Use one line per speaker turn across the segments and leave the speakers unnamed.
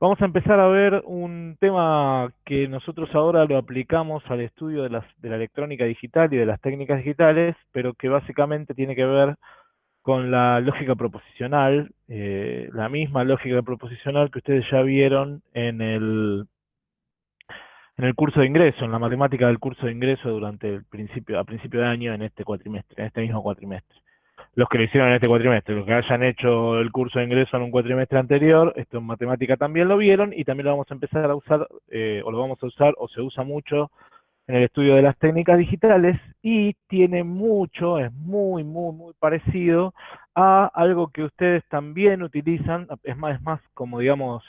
Vamos a empezar a ver un tema que nosotros ahora lo aplicamos al estudio de, las, de la electrónica digital y de las técnicas digitales, pero que básicamente tiene que ver con la lógica proposicional, eh, la misma lógica proposicional que ustedes ya vieron en el, en el curso de ingreso, en la matemática del curso de ingreso durante el principio, a principio de año en este cuatrimestre, en este mismo cuatrimestre los que lo hicieron en este cuatrimestre, los que hayan hecho el curso de ingreso en un cuatrimestre anterior, esto en matemática también lo vieron y también lo vamos a empezar a usar, eh, o lo vamos a usar, o se usa mucho en el estudio de las técnicas digitales y tiene mucho, es muy, muy, muy parecido a algo que ustedes también utilizan, es más, es más como digamos,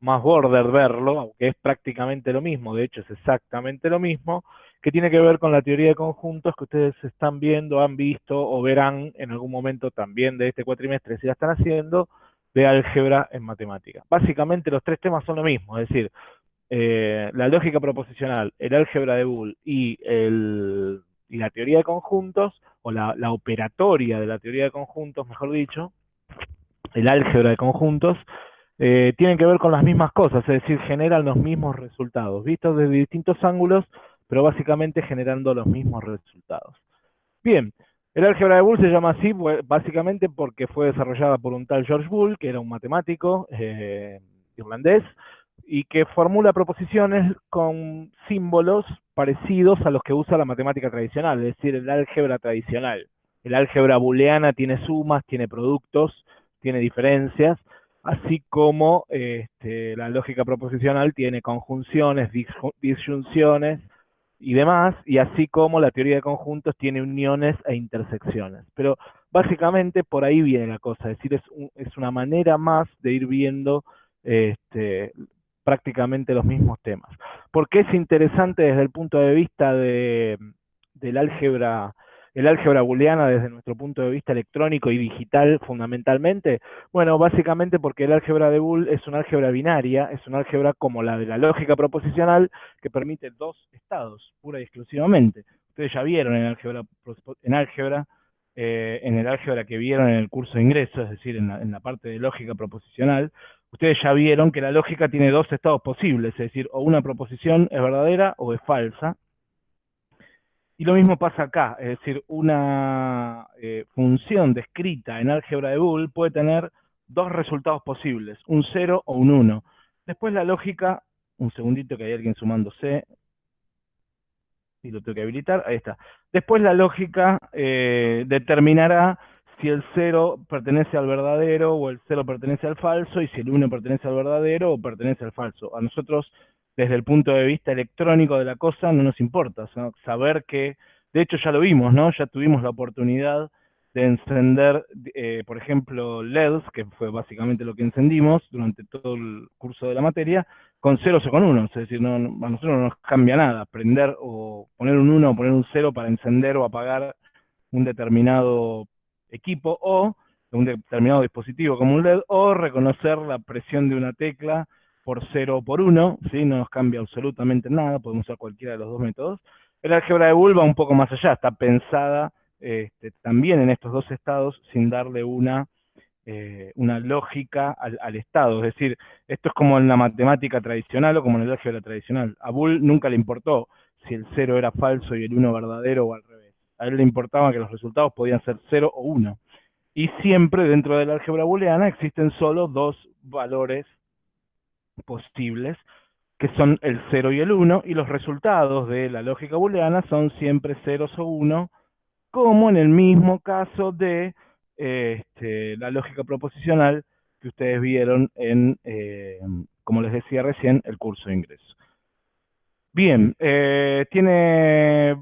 más border verlo, aunque es prácticamente lo mismo, de hecho es exactamente lo mismo, que tiene que ver con la teoría de conjuntos que ustedes están viendo, han visto o verán en algún momento también de este cuatrimestre, si la están haciendo, de álgebra en matemática. Básicamente los tres temas son lo mismo, es decir, eh, la lógica proposicional, el álgebra de Boole y, la teoría de conjuntos, o la, la operatoria de la teoría de conjuntos, mejor dicho, el álgebra de conjuntos, eh, tienen que ver con las mismas cosas, es decir, generan los mismos resultados, vistos desde distintos ángulos, pero básicamente generando los mismos resultados. Bien, el álgebra de Boole se llama así básicamente porque fue desarrollada por un tal George Boole, que era un matemático eh, irlandés, y que formula proposiciones con símbolos parecidos a los que usa la matemática tradicional, es decir, el álgebra tradicional. El álgebra booleana tiene sumas, tiene productos, tiene diferencias, así como este, la lógica proposicional tiene conjunciones, disyunciones, y demás, y así como la teoría de conjuntos tiene uniones e intersecciones. Pero básicamente por ahí viene la cosa, es decir, es, es una manera más de ir viendo este, prácticamente los mismos temas. Porque es interesante desde el punto de vista de, del álgebra el álgebra booleana desde nuestro punto de vista electrónico y digital fundamentalmente? Bueno, básicamente porque el álgebra de Boole es una álgebra binaria, es una álgebra como la de la lógica proposicional que permite dos estados, pura y exclusivamente. Ustedes ya vieron en álgebra, en álgebra eh, en el álgebra que vieron en el curso de ingreso, es decir, en la, en la, parte de lógica proposicional, ustedes ya vieron que la lógica tiene dos estados posibles, es decir, o una proposición es verdadera o es falsa, y lo mismo pasa acá, es decir, una eh, función descrita en álgebra de Boole puede tener dos resultados posibles, un 0 o un 1. Después la lógica, un segundito que hay alguien sumándose, y lo tengo que habilitar, ahí está. Después la lógica eh, determinará si el 0 pertenece al verdadero o el 0 pertenece al falso, y si el 1 pertenece al verdadero o pertenece al falso. A nosotros desde el punto de vista electrónico de la cosa no nos importa, saber que, de hecho ya lo vimos, ¿no? Ya tuvimos la oportunidad de encender, eh, por ejemplo, LEDs, que fue básicamente lo que encendimos durante todo el curso de la materia, con ceros o con unos, es decir, no, a nosotros no nos cambia nada, prender o poner un 1 o poner un 0 para encender o apagar un determinado equipo o un determinado dispositivo como un LED, o reconocer la presión de una tecla por 0 o por 1, ¿sí? no nos cambia absolutamente nada, podemos usar cualquiera de los dos métodos. El álgebra de Boole va un poco más allá, está pensada este, también en estos dos estados sin darle una, eh, una lógica al, estado. Es decir, esto es como en la matemática tradicional o como en el álgebra tradicional. A Boole nunca le importó si el 0 era falso y el 1 verdadero o al revés. A él le importaba que los resultados podían ser 0 o 1. Y siempre dentro del álgebra booleana existen solo dos valores posibles, que son el 0 y el 1, y los resultados de la lógica booleana son siempre 0 o 1, como en el mismo caso de este, la lógica proposicional que ustedes vieron en, eh, como les decía recién, el curso de ingreso. Bien, eh, tiene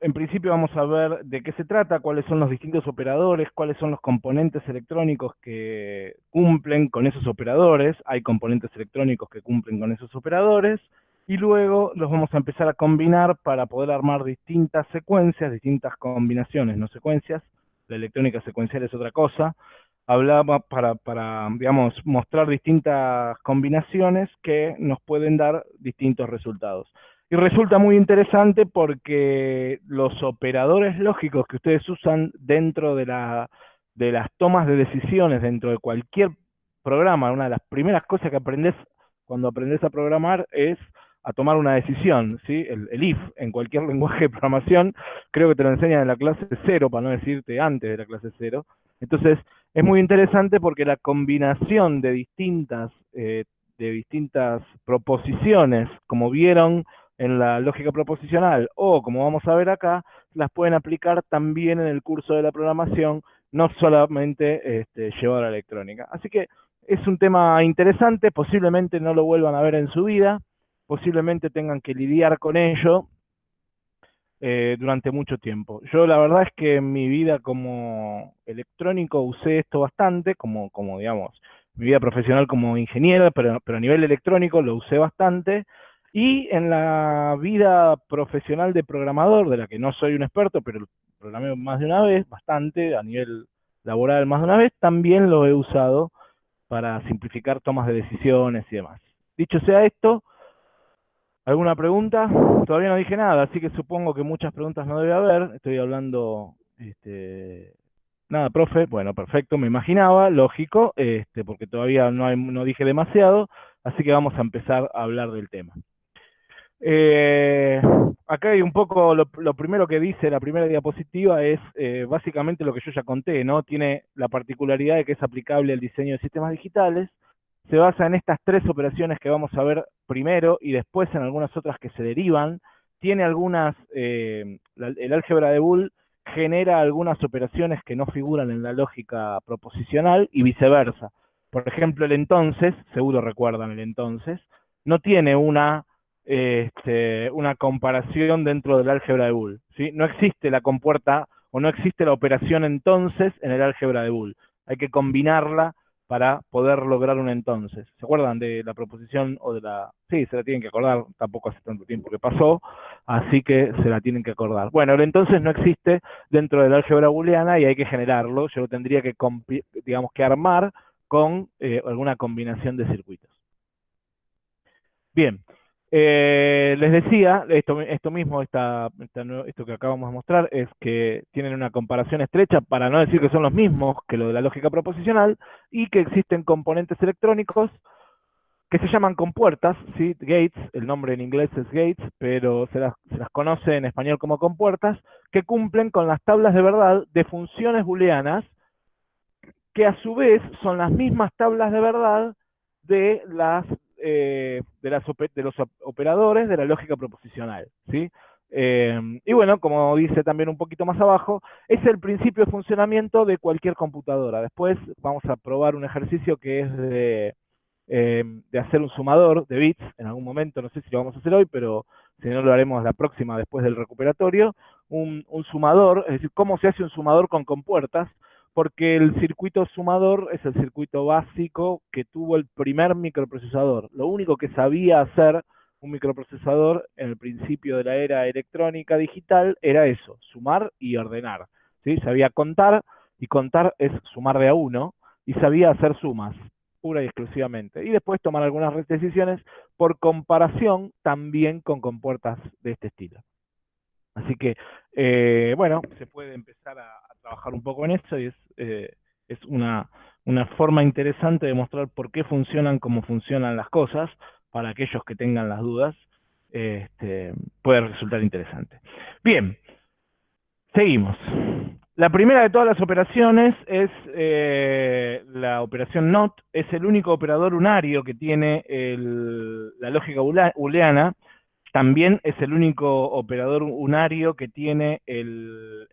en principio vamos a ver de qué se trata, cuáles son los distintos operadores, cuáles son los componentes electrónicos que cumplen con esos operadores. Hay componentes electrónicos que cumplen con esos operadores. Y luego los vamos a empezar a combinar para poder armar distintas secuencias, distintas combinaciones, no secuencias. La electrónica secuencial es otra cosa. Hablaba para, mostrar distintas combinaciones que nos pueden dar distintos resultados. Y resulta muy interesante porque los operadores lógicos que ustedes usan dentro de, la, de las tomas de decisiones, dentro de cualquier programa, una de las primeras cosas que aprendes cuando aprendes a programar es a tomar una decisión, ¿sí? El, if en cualquier lenguaje de programación, creo que te lo enseñan en la clase cero, para no decirte antes de la clase cero. Entonces, es muy interesante porque la combinación de distintas, eh, de distintas proposiciones, como vieron en la lógica proposicional, o como vamos a ver acá, las pueden aplicar también en el curso de la programación, no solamente este, llevar a la electrónica. Así que es un tema interesante, posiblemente no lo vuelvan a ver en su vida, posiblemente tengan que lidiar con ello eh, durante mucho tiempo. Yo la verdad es que en mi vida como electrónico usé esto bastante, como, como digamos, mi vida profesional como ingeniero, pero, pero a nivel electrónico lo usé bastante. Y en la vida profesional de programador, de la que no soy un experto, pero programé más de una vez, bastante, a nivel laboral más de una vez, también lo he usado para simplificar tomas de decisiones y demás. Dicho sea esto, ¿Alguna pregunta? Todavía no dije nada, así que supongo que muchas preguntas no debe haber. Estoy hablando... Este... Nada, profe. Bueno, perfecto, me imaginaba, lógico, este, porque todavía no, no dije demasiado, así que vamos a empezar a hablar del tema. Eh, acá hay un poco, lo, primero que dice la primera diapositiva es eh, básicamente lo que yo ya conté, ¿no? Tiene la particularidad de que es aplicable al diseño de sistemas digitales, se basa en estas tres operaciones que vamos a ver primero y después en algunas otras que se derivan. Tiene algunas, eh, el álgebra de Boole genera algunas operaciones que no figuran en la lógica proposicional y viceversa. Por ejemplo, el entonces, seguro recuerdan el entonces, no tiene una, este, una comparación dentro del álgebra de Boole. ¿sí? No existe la compuerta o no existe la operación entonces en el álgebra de Boole. Hay que combinarla para poder lograr un entonces. ¿Se acuerdan de la proposición o de la...? Sí, se la tienen que acordar, tampoco hace tanto tiempo que pasó, así que se la tienen que acordar. Bueno, el entonces no existe dentro del álgebra booleana y hay que generarlo, yo lo tendría que, digamos, que armar con eh, alguna combinación de circuitos. Bien, eh, les decía, esto, mismo, esto que acabamos de mostrar, es que tienen una comparación estrecha, para no decir que son los mismos que lo de la lógica proposicional, y que existen componentes electrónicos que se llaman compuertas, gates, el nombre en inglés es gates, pero se las, se las conoce en español como compuertas, que cumplen con las tablas de verdad de funciones booleanas, que a su vez son las mismas tablas de verdad de las eh, de, los operadores de la lógica proposicional. ¿sí? Eh, y bueno, como dice también un poquito más abajo, es el principio de funcionamiento de cualquier computadora. Después vamos a probar un ejercicio que es de, eh, de hacer un sumador de bits en algún momento, no sé si lo vamos a hacer hoy, pero si no lo haremos la próxima después del recuperatorio, un, un sumador, es decir, cómo se hace un sumador con compuertas, porque el circuito sumador es el circuito básico que tuvo el primer microprocesador. Lo único que sabía hacer un microprocesador en el principio de la era electrónica digital era eso, sumar y ordenar. ¿sí? Sabía contar, y contar es sumar de a uno, y sabía hacer sumas, pura y exclusivamente. Y después tomar algunas decisiones por comparación también con compuertas de este estilo. Así que, eh, bueno, se puede empezar a, trabajar un poco en eso y es, eh, es una, una forma interesante de mostrar por qué funcionan como funcionan las cosas, para aquellos que tengan las dudas, este, puede resultar interesante. Bien, seguimos. La primera de todas las operaciones es eh, la operación NOT, es el único operador unario que tiene la lógica booleana, también es el único operador unario que tiene el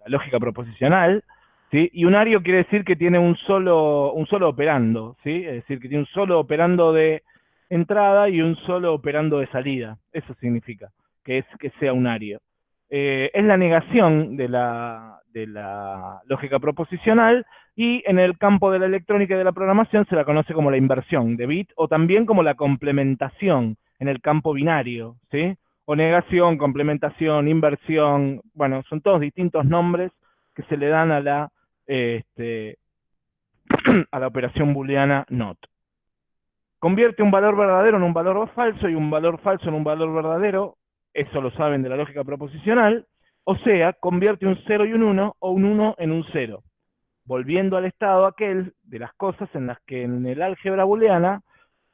la lógica proposicional, ¿sí? Y unario quiere decir que tiene un solo, un solo operando, ¿sí? Es decir, que tiene un solo operando de entrada y un solo operando de salida. Eso significa que es que sea unario. Eh, es la negación de la, de la lógica proposicional y en el campo de la electrónica y de la programación se la conoce como la inversión de bit o también como la complementación en el campo binario, ¿sí? O negación, complementación, inversión, bueno, son todos distintos nombres que se le dan a la, este, a la operación booleana NOT. Convierte un valor verdadero en un valor falso y un valor falso en un valor verdadero, eso lo saben de la lógica proposicional, o sea, convierte un 0 y un 1 o un 1 en un 0. volviendo al estado aquel de las cosas en las que en el álgebra booleana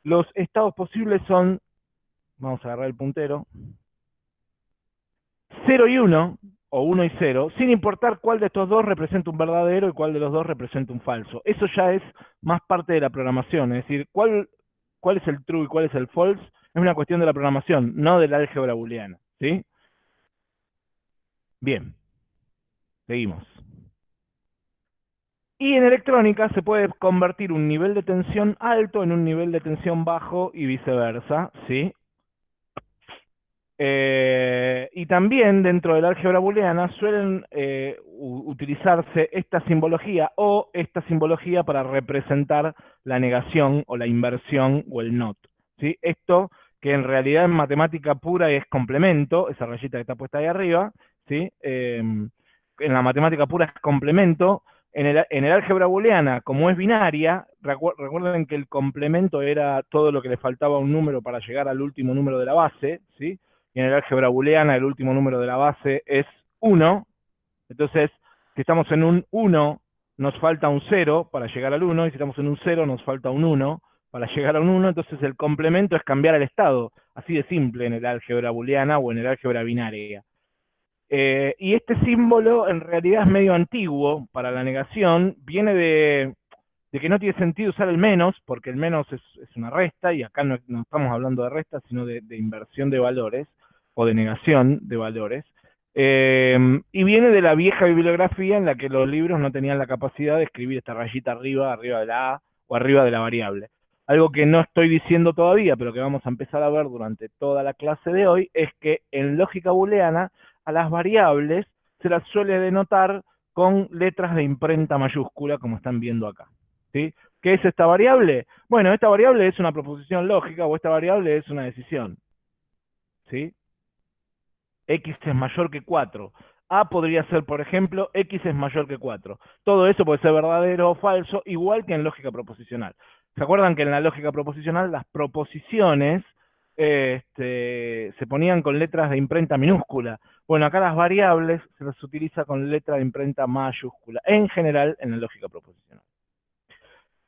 los estados posibles son, vamos a agarrar el puntero, 0 y 1, o 1 y 0, sin importar cuál de estos dos representa un verdadero y cuál de los dos representa un falso. Eso ya es más parte de la programación, es decir, cuál, cuál es el true y cuál es el false es una cuestión de la programación, no del álgebra booleana. ¿sí? Bien, seguimos. Y en electrónica se puede convertir un nivel de tensión alto en un nivel de tensión bajo y viceversa, ¿sí? Eh, y también dentro del álgebra booleana suelen eh, utilizarse esta simbología o esta simbología para representar la negación o la inversión o el not. ¿sí? Esto que en realidad en matemática pura es complemento, esa rayita que está puesta ahí arriba, ¿sí? Em, en la matemática pura es complemento, en el, en el, álgebra booleana, como es binaria, recuerden que el complemento era todo lo que le faltaba a un número para llegar al último número de la base, ¿sí? Y en el álgebra booleana el último número de la base es 1, entonces si estamos en un 1 nos falta un 0 para llegar al 1, y si estamos en un 0 nos falta un 1 para llegar a un 1, entonces el complemento es cambiar el estado, así de simple en el álgebra booleana o en el álgebra binaria. Eh, y este símbolo en realidad es medio antiguo para la negación, viene de, que no tiene sentido usar el menos, porque el menos es, una resta, y acá no, estamos hablando de resta, sino de inversión de valores o de negación de valores, eh, y viene de la vieja bibliografía en la que los libros no tenían la capacidad de escribir esta rayita arriba, arriba de la A o arriba de la variable. Algo que no estoy diciendo todavía, pero que vamos a empezar a ver durante toda la clase de hoy, es que en lógica booleana a las variables se las suele denotar con letras de imprenta mayúscula, como están viendo acá. ¿sí? ¿Qué es esta variable? Bueno, esta variable es una proposición lógica o esta variable es una decisión. ¿sí? X es mayor que 4. A podría ser, por ejemplo, x es mayor que 4. Todo eso puede ser verdadero o falso, igual que en lógica proposicional. ¿Se acuerdan que en la lógica proposicional las proposiciones este, se ponían con letras de imprenta minúscula? Bueno, acá las variables se las utiliza con letra de imprenta mayúscula, en general en la lógica proposicional.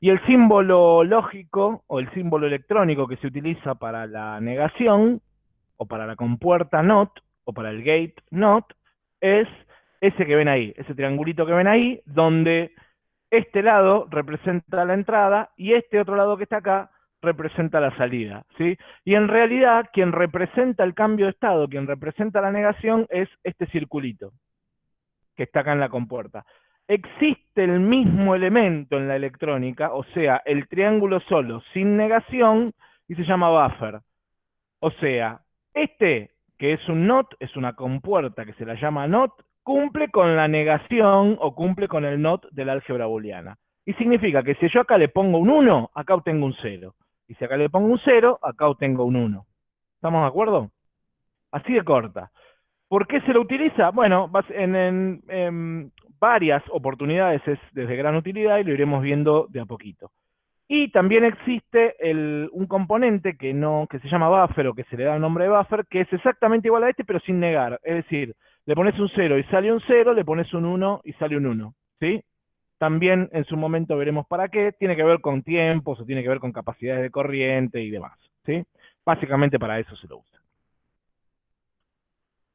Y el símbolo lógico o el símbolo electrónico que se utiliza para la negación o para la compuerta NOT o para el gate not, es ese que ven ahí, ese triangulito que ven ahí, donde este lado representa la entrada y este otro lado que está acá representa la salida, ¿sí? Y en realidad, quien representa el cambio de estado, quien representa la negación, es este circulito, que está acá en la compuerta. Existe el mismo elemento en la electrónica, o sea, el triángulo solo, sin negación, y se llama buffer. O sea, este que es un NOT, es una compuerta que se la llama NOT, cumple con la negación o cumple con el NOT de la álgebra booleana. Y significa que si yo acá le pongo un 1, acá obtengo un 0. Y si acá le pongo un 0, acá obtengo un 1. ¿Estamos de acuerdo? Así de corta. ¿Por qué se lo utiliza? Bueno, en, varias oportunidades es desde gran utilidad y lo iremos viendo de a poquito. Y también existe un componente que, no, que se llama buffer o que se le da el nombre de buffer, que es exactamente igual a este, pero sin negar. Es decir, le pones un 0 y sale un 0, le pones un 1 y sale un 1. ¿sí? También en su momento veremos para qué. Tiene que ver con tiempos o tiene que ver con capacidades de corriente y demás. ¿sí? Básicamente para eso se lo usa.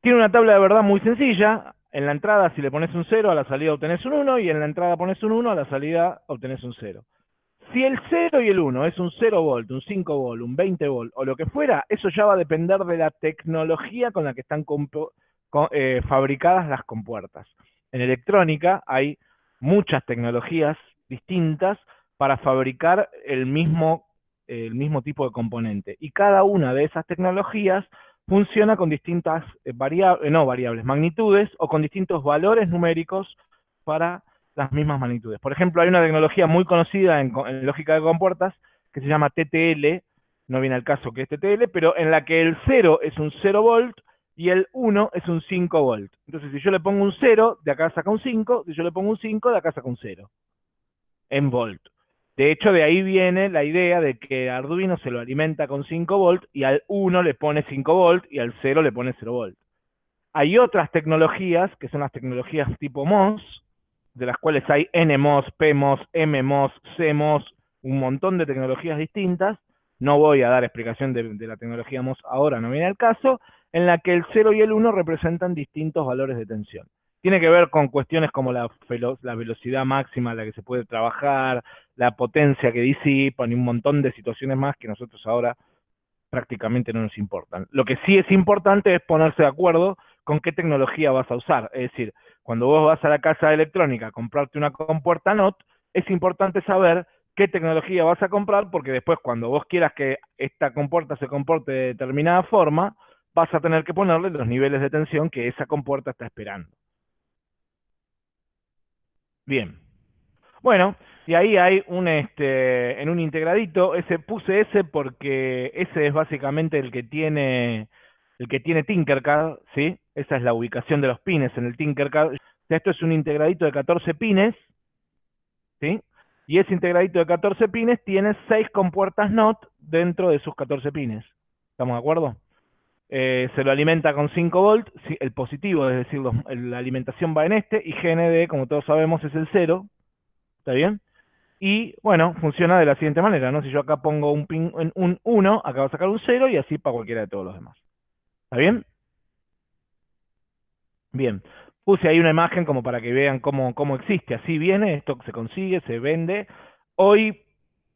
Tiene una tabla de verdad muy sencilla. En la entrada, si le pones un 0, a la salida obtenés un 1, y en la entrada pones un 1, a la salida obtenés un 0. Si el 0 y el 1 es un 0 volt, un 5 volt, un 20 volt o lo que fuera, eso ya va a depender de la tecnología con la que están eh, fabricadas las compuertas. En electrónica hay muchas tecnologías distintas para fabricar el mismo, el mismo tipo de componente. Y cada una de esas tecnologías funciona con distintas eh, variables, no variables, magnitudes o con distintos valores numéricos para las mismas magnitudes. Por ejemplo, hay una tecnología muy conocida en, lógica de compuertas que se llama TTL, no viene al caso que es TTL, pero en la que el 0 es un 0 volt y el 1 es un 5 volt. Entonces, si yo le pongo un 0, de acá saca un 5, si yo le pongo un 5, de acá saca un 0, en volt. De hecho, de ahí viene la idea de que Arduino se lo alimenta con 5 volt y al 1 le pone 5 volt y al 0 le pone 0 volt. Hay otras tecnologías, que son las tecnologías tipo MOS, de las cuales hay NMOS, PMOS, MMOS, CMOS, un montón de tecnologías distintas, no voy a dar explicación de, la tecnología MOS ahora, no viene el caso, en la que el 0 y el 1 representan distintos valores de tensión. Tiene que ver con cuestiones como la, la velocidad máxima a la que se puede trabajar, la potencia que disipan y un montón de situaciones más que nosotros ahora prácticamente no nos importan. Lo que sí es importante es ponerse de acuerdo con qué tecnología vas a usar. Es decir, cuando vos vas a la casa electrónica a comprarte una compuerta NOT, es importante saber qué tecnología vas a comprar, porque después cuando vos quieras que esta compuerta se comporte de determinada forma, vas a tener que ponerle los niveles de tensión que esa compuerta está esperando. Bien. Bueno, y ahí hay un, este, en un integradito, ese puse ese porque ese es básicamente el que tiene, el que tiene Tinkercad, ¿sí? Esa es la ubicación de los pines en el Tinkercad. Esto es un integradito de 14 pines, ¿sí? Y ese integradito de 14 pines tiene 6 compuertas NOT dentro de sus 14 pines. ¿Estamos de acuerdo? Eh, se lo alimenta con 5 volts, el positivo, es decir, la alimentación va en este, y GND, como todos sabemos, es el 0. ¿Está bien? Y bueno, funciona de la siguiente manera, ¿no? Si yo acá pongo un pin en un 1, acá va a sacar un 0 y así para cualquiera de todos los demás. ¿Está bien? Bien. Puse ahí una imagen como para que vean cómo, cómo existe. Así viene, esto se consigue, se vende. Hoy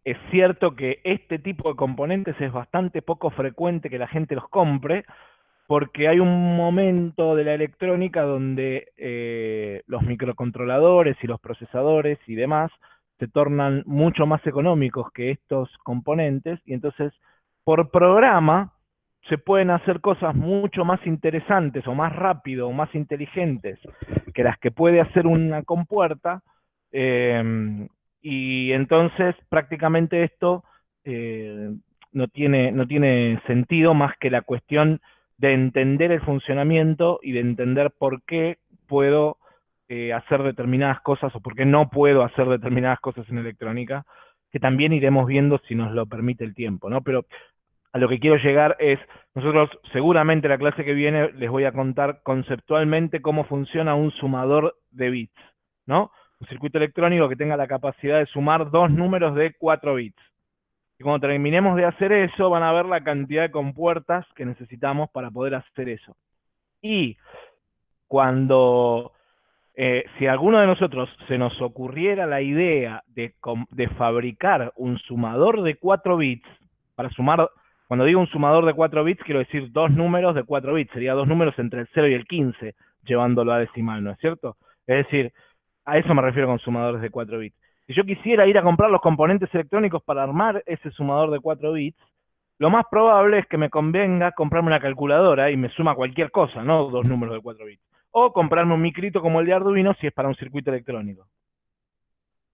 es cierto que este tipo de componentes es bastante poco frecuente que la gente los compre, porque hay un momento de la electrónica donde eh, los microcontroladores y los procesadores y demás se tornan mucho más económicos que estos componentes y entonces por programa se pueden hacer cosas mucho más interesantes o más rápido o más inteligentes que las que puede hacer una compuerta em, y entonces prácticamente esto eh, no, tiene, no tiene sentido más que la cuestión de entender el funcionamiento y de entender por qué puedo eh, hacer determinadas cosas o por qué no puedo hacer determinadas cosas en electrónica, que también iremos viendo si nos lo permite el tiempo, ¿no? Pero a lo que quiero llegar es, nosotros seguramente la clase que viene les voy a contar conceptualmente cómo funciona un sumador de bits, ¿no? Un circuito electrónico que tenga la capacidad de sumar dos números de 4 bits. Y cuando terminemos de hacer eso, van a ver la cantidad de compuertas que necesitamos para poder hacer eso. Y cuando eh, si alguno de nosotros se nos ocurriera la idea de, fabricar un sumador de 4 bits, para sumar, cuando digo un sumador de 4 bits, quiero decir dos números de 4 bits, sería dos números entre el 0 y el 15, llevándolo a decimal, ¿no es cierto? Es decir, a eso me refiero con sumadores de 4 bits. Si yo quisiera ir a comprar los componentes electrónicos para armar ese sumador de 4 bits, lo más probable es que me convenga comprarme una calculadora y me suma cualquier cosa, no dos números de 4 bits o comprarme un micrito como el de Arduino si es para un circuito electrónico.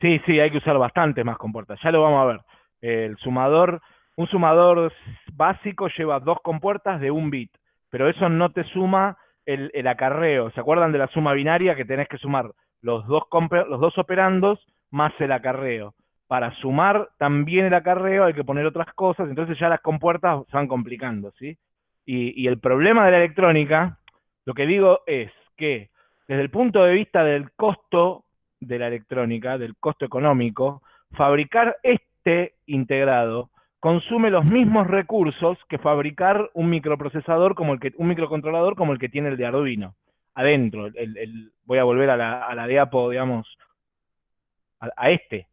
Sí, sí, hay que usar bastante más compuertas. Ya lo vamos a ver. El sumador, un sumador básico lleva dos compuertas de un bit, pero eso no te suma el, acarreo. ¿Se acuerdan de la suma binaria que tenés que sumar los dos, los dos operandos más el acarreo? Para sumar también el acarreo hay que poner otras cosas, entonces ya las compuertas se van complicando, ¿sí? y el problema de la electrónica, lo que digo es, que desde el punto de vista del costo de la electrónica, del costo económico, fabricar este integrado consume los mismos recursos que fabricar un microprocesador como el que, un microcontrolador como el que tiene el de Arduino. Adentro, el, voy a volver a la, a la diapo, digamos, a, este.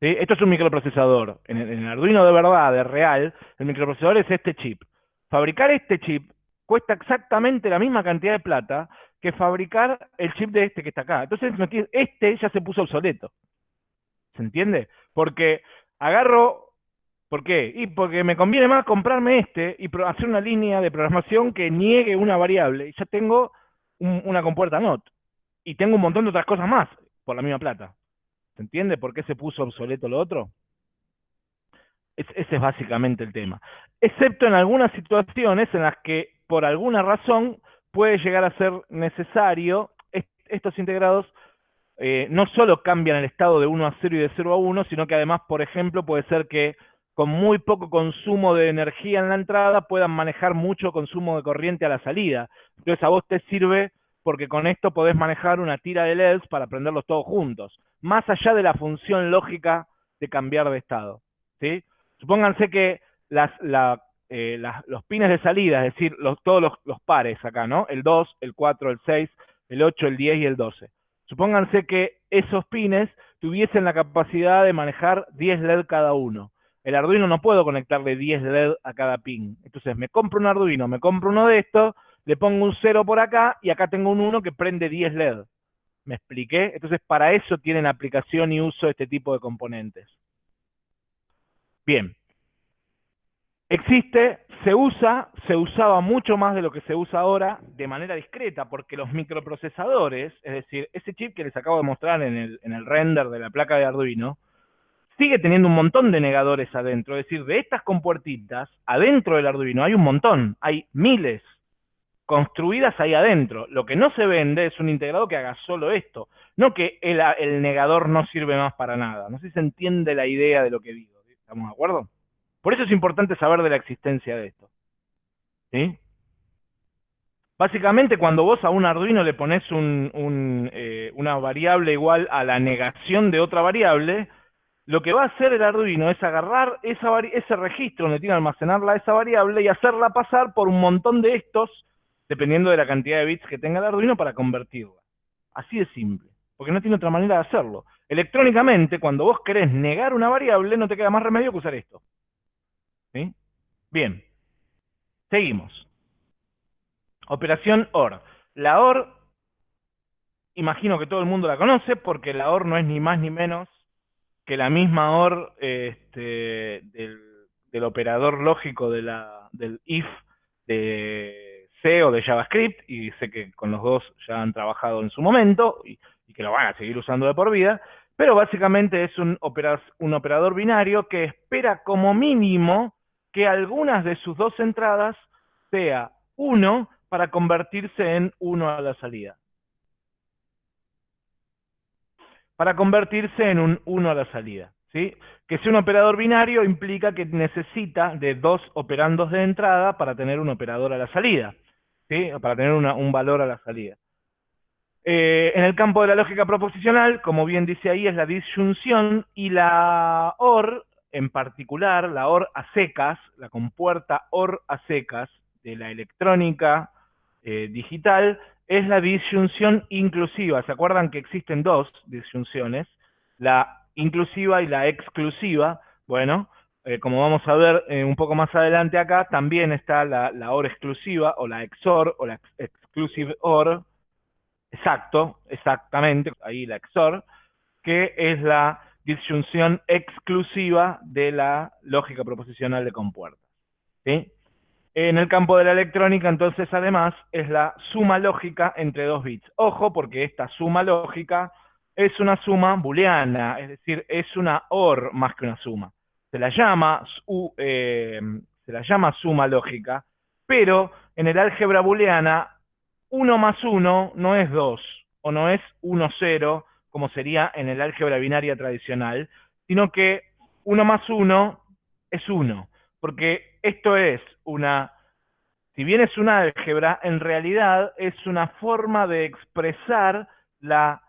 Esto es un microprocesador. En en el Arduino de verdad, de real, el microprocesador es este chip. Fabricar este chip cuesta exactamente la misma cantidad de plata que fabricar el chip de este que está acá. Entonces, este ya se puso obsoleto. ¿Se entiende? Porque agarro, ¿por qué? Y porque me conviene más comprarme este y hacer una línea de programación que niegue una variable. Y ya tengo una compuerta NOT. Y tengo un montón de otras cosas más por la misma plata. ¿Se entiende por qué se puso obsoleto lo otro? ese es básicamente el tema. Excepto en algunas situaciones en las que, por alguna razón, puede llegar a ser necesario, estos integrados eh, no solo cambian el estado de 1 a 0 y de 0 a 1, sino que además, por ejemplo, puede ser que con muy poco consumo de energía en la entrada puedan manejar mucho consumo de corriente a la salida. Entonces a vos te sirve porque con esto podés manejar una tira de LEDs para prenderlos todos juntos, más allá de la función lógica de cambiar de estado. ¿sí? Supónganse que las, eh, los pines de salida, es decir, todos los, los, pares acá, ¿no? El 2, el 4, el 6, el 8, el 10 y el 12. Supónganse que esos pines tuviesen la capacidad de manejar 10 LED cada uno. El Arduino no puedo conectarle 10 LED a cada pin. Entonces me compro un Arduino, me compro uno de estos, le pongo un 0 por acá y acá tengo un 1 que prende 10 LED. ¿Me expliqué? Entonces para eso tienen aplicación y uso este tipo de componentes. Bien. Existe, se usa, se usaba mucho más de lo que se usa ahora de manera discreta, porque los microprocesadores, es decir, ese chip que les acabo de mostrar en el, en el render de la placa de Arduino, sigue teniendo un montón de negadores adentro. Es decir, de estas compuertitas, adentro del Arduino hay un montón, hay miles construidas ahí adentro. Lo que no se vende es un integrado que haga solo esto, no que el, negador no sirve más para nada. No sé si se entiende la idea de lo que digo. ¿Estamos de acuerdo? Por eso es importante saber de la existencia de esto. ¿Sí? Básicamente, cuando vos a un Arduino le pones un, eh, una variable igual a la negación de otra variable, lo que va a hacer el Arduino es agarrar esa ese registro donde tiene almacenarla esa variable y hacerla pasar por un montón de estos, dependiendo de la cantidad de bits que tenga el Arduino, para convertirla. Así de simple, porque no tiene otra manera de hacerlo. Electrónicamente, cuando vos querés negar una variable, no te queda más remedio que usar esto. ¿Sí? Bien, seguimos. Operación OR. La OR, imagino que todo el mundo la conoce, porque la OR no es ni más ni menos que la misma OR este, del, operador lógico de la, del if de C o de JavaScript, y sé que con los dos ya han trabajado en su momento y, que lo van a seguir usando de por vida, pero básicamente es un, un operador binario que espera como mínimo que algunas de sus dos entradas sea 1 para convertirse en 1 a la salida. Para convertirse en un 1 a la salida. ¿sí? Que sea un operador binario implica que necesita de dos operandos de entrada para tener un operador a la salida, ¿sí? para tener un valor a la salida. Eh, en el campo de la lógica proposicional, como bien dice ahí, es la disyunción y la OR, en particular, la OR a secas, la compuerta OR a secas de la electrónica eh, digital, es la disyunción inclusiva. ¿Se acuerdan que existen dos disyunciones? La inclusiva y la exclusiva. Bueno, eh, como vamos a ver eh, un poco más adelante acá, también está la, OR exclusiva o la XOR o la exclusive OR. Exacto, exactamente, ahí la XOR, que es la disyunción exclusiva de la lógica proposicional de compuertas. ¿Sí? En el campo de la electrónica, entonces, además, es la suma lógica entre dos bits. Ojo, porque esta suma lógica es una suma booleana, es decir, es una OR más que una suma. Se la llama, eh, se la llama suma lógica, pero en el álgebra booleana, 1 más 1 no es 2, o no es 1, 0, como sería en el álgebra binaria tradicional, sino que 1 más 1 es 1 porque esto es una, si bien es una álgebra, en realidad es una forma de expresar la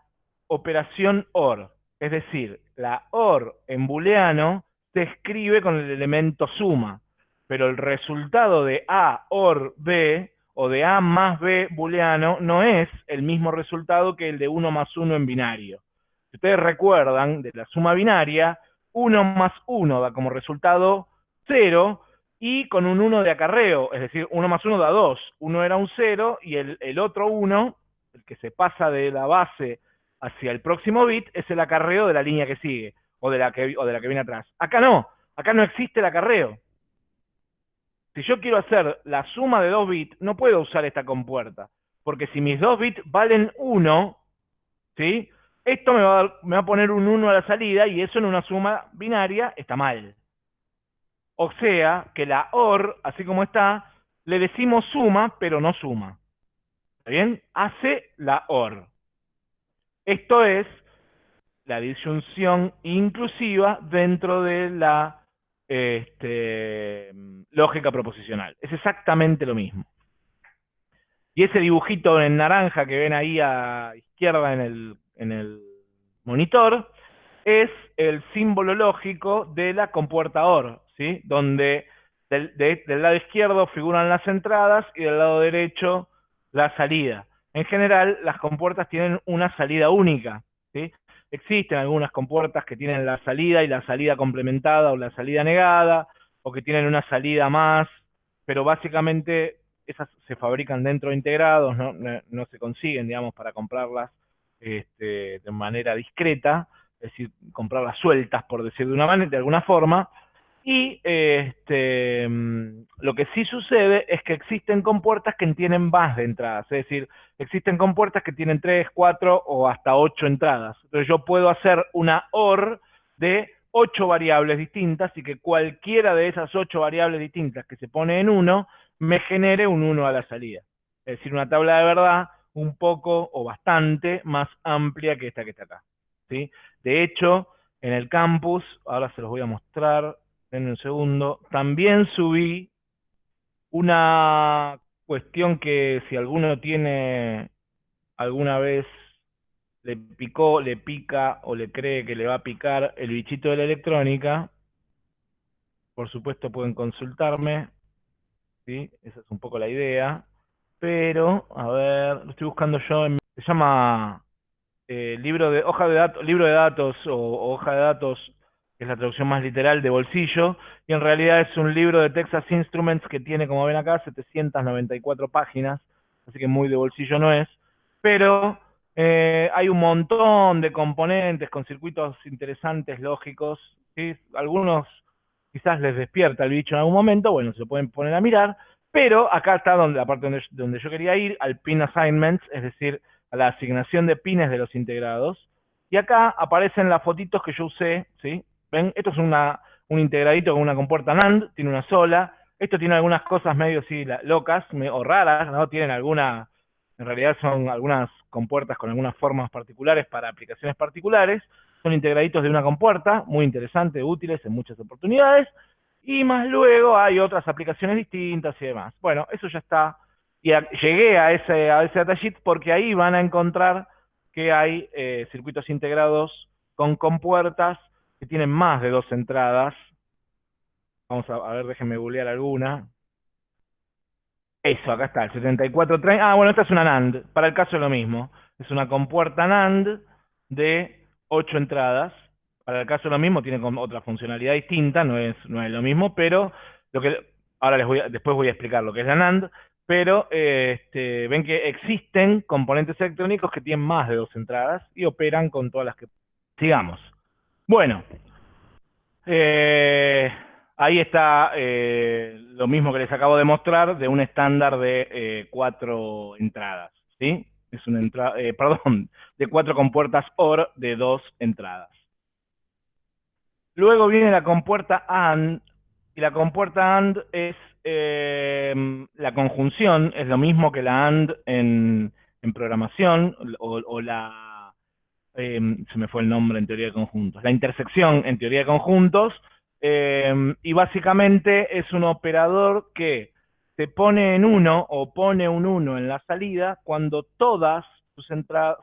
operación OR. Es decir, la OR en booleano se escribe con el elemento suma, pero el resultado de A OR B o de A más B booleano no es el mismo resultado que el de 1 más 1 en binario. Si ustedes recuerdan de la suma binaria, 1 más 1 da como resultado 0 y con un 1 de acarreo, es decir, 1 más 1 da 2. Uno era un 0 y el, otro 1, el que se pasa de la base hacia el próximo bit, es el acarreo de la línea que sigue o de la que, o de la que viene atrás. Acá no, acá no existe el acarreo. Si yo quiero hacer la suma de 2 bits, no puedo usar esta compuerta, porque si mis 2 bits valen 1, ¿sí? Esto me va, me va a poner un 1 a la salida y eso en una suma binaria está mal. O sea que la OR, así como está, le decimos suma, pero no suma. ¿Está bien? Hace la OR. Esto es la disyunción inclusiva dentro de la este, lógica proposicional. Es exactamente lo mismo. Y ese dibujito en naranja que ven ahí a izquierda en el, en el monitor es el símbolo lógico de la compuerta OR, ¿sí? Donde del, lado izquierdo figuran las entradas y del lado derecho la salida. En general, las compuertas tienen una salida única, ¿sí? Existen algunas compuertas que tienen la salida y la salida complementada o la salida negada, o que tienen una salida más, pero básicamente esas se fabrican dentro de integrados, no, no, se consiguen, digamos, para comprarlas este, de manera discreta, es decir, comprarlas sueltas, por decir de una manera, de alguna forma, y este, mm, lo que sí sucede es que existen compuertas que tienen más de entradas, es decir, existen compuertas que tienen 3, 4 o hasta 8 entradas. Entonces yo puedo hacer una OR de 8 variables distintas y que cualquiera de esas 8 variables distintas que se pone en 1 me genere un 1 a la salida. Es decir, una tabla de verdad un poco o bastante más amplia que esta que está acá. ¿sí? De hecho, en el campus, ahora se los voy a mostrar, en un segundo, también subí una cuestión que si alguno tiene alguna vez le picó, le pica o le cree que le va a picar el bichito de la electrónica, por supuesto pueden consultarme, ¿sí? Esa es un poco la idea. Pero, a ver, lo estoy buscando yo, en, se llama eh, libro de hoja de datos, libro de datos o, hoja de datos, que es la traducción más literal de bolsillo, y en realidad es un libro de Texas Instruments que tiene, como ven acá, 794 páginas, así que muy de bolsillo no es, pero eh, hay un montón de componentes con circuitos interesantes, lógicos, ¿sí? algunos quizás les despierta el bicho en algún momento, bueno, se pueden poner a mirar, pero acá está donde, la parte donde, donde yo quería ir, al pin assignments, es decir, a la asignación de pines de los integrados. Y acá aparecen las fotitos que yo usé, ¿sí? ¿Ven? Esto es un integradito con una compuerta NAND, tiene una sola. Esto tiene algunas cosas medio sí, locas o raras, ¿no? Tienen alguna, en realidad son algunas compuertas con algunas formas particulares para aplicaciones particulares. Son integraditos de una compuerta, muy interesantes, útiles en muchas oportunidades. Y más luego hay otras aplicaciones distintas y demás. Bueno, eso ya está. Y llegué a ese, a ese datasheet porque ahí van a encontrar que hay eh, circuitos integrados con compuertas que tienen más de dos entradas. Vamos a, a ver, déjenme googlear alguna. Eso, acá está, el 7430. Ah, bueno, esta es una NAND. Para el caso es lo mismo. Es una compuerta NAND de ocho entradas. Para el caso lo mismo, tiene otra funcionalidad distinta, no es, es lo mismo, pero lo que ahora les voy después voy a explicar lo que es la NAND, pero este, ven que existen componentes electrónicos que tienen más de dos entradas y operan con todas las que... Sigamos. Bueno, eh, ahí está eh, lo mismo que les acabo de mostrar de un estándar de eh, cuatro entradas, ¿sí? es una entrada, perdón, de cuatro compuertas OR de dos entradas. Luego viene la compuerta AND, y la compuerta AND es la conjunción, es lo mismo que la AND en, programación, o, la, eh, se me fue el nombre en teoría de conjuntos, la intersección en teoría de conjuntos, y básicamente es un operador que se pone en uno o pone un 1 en la salida cuando todas sus,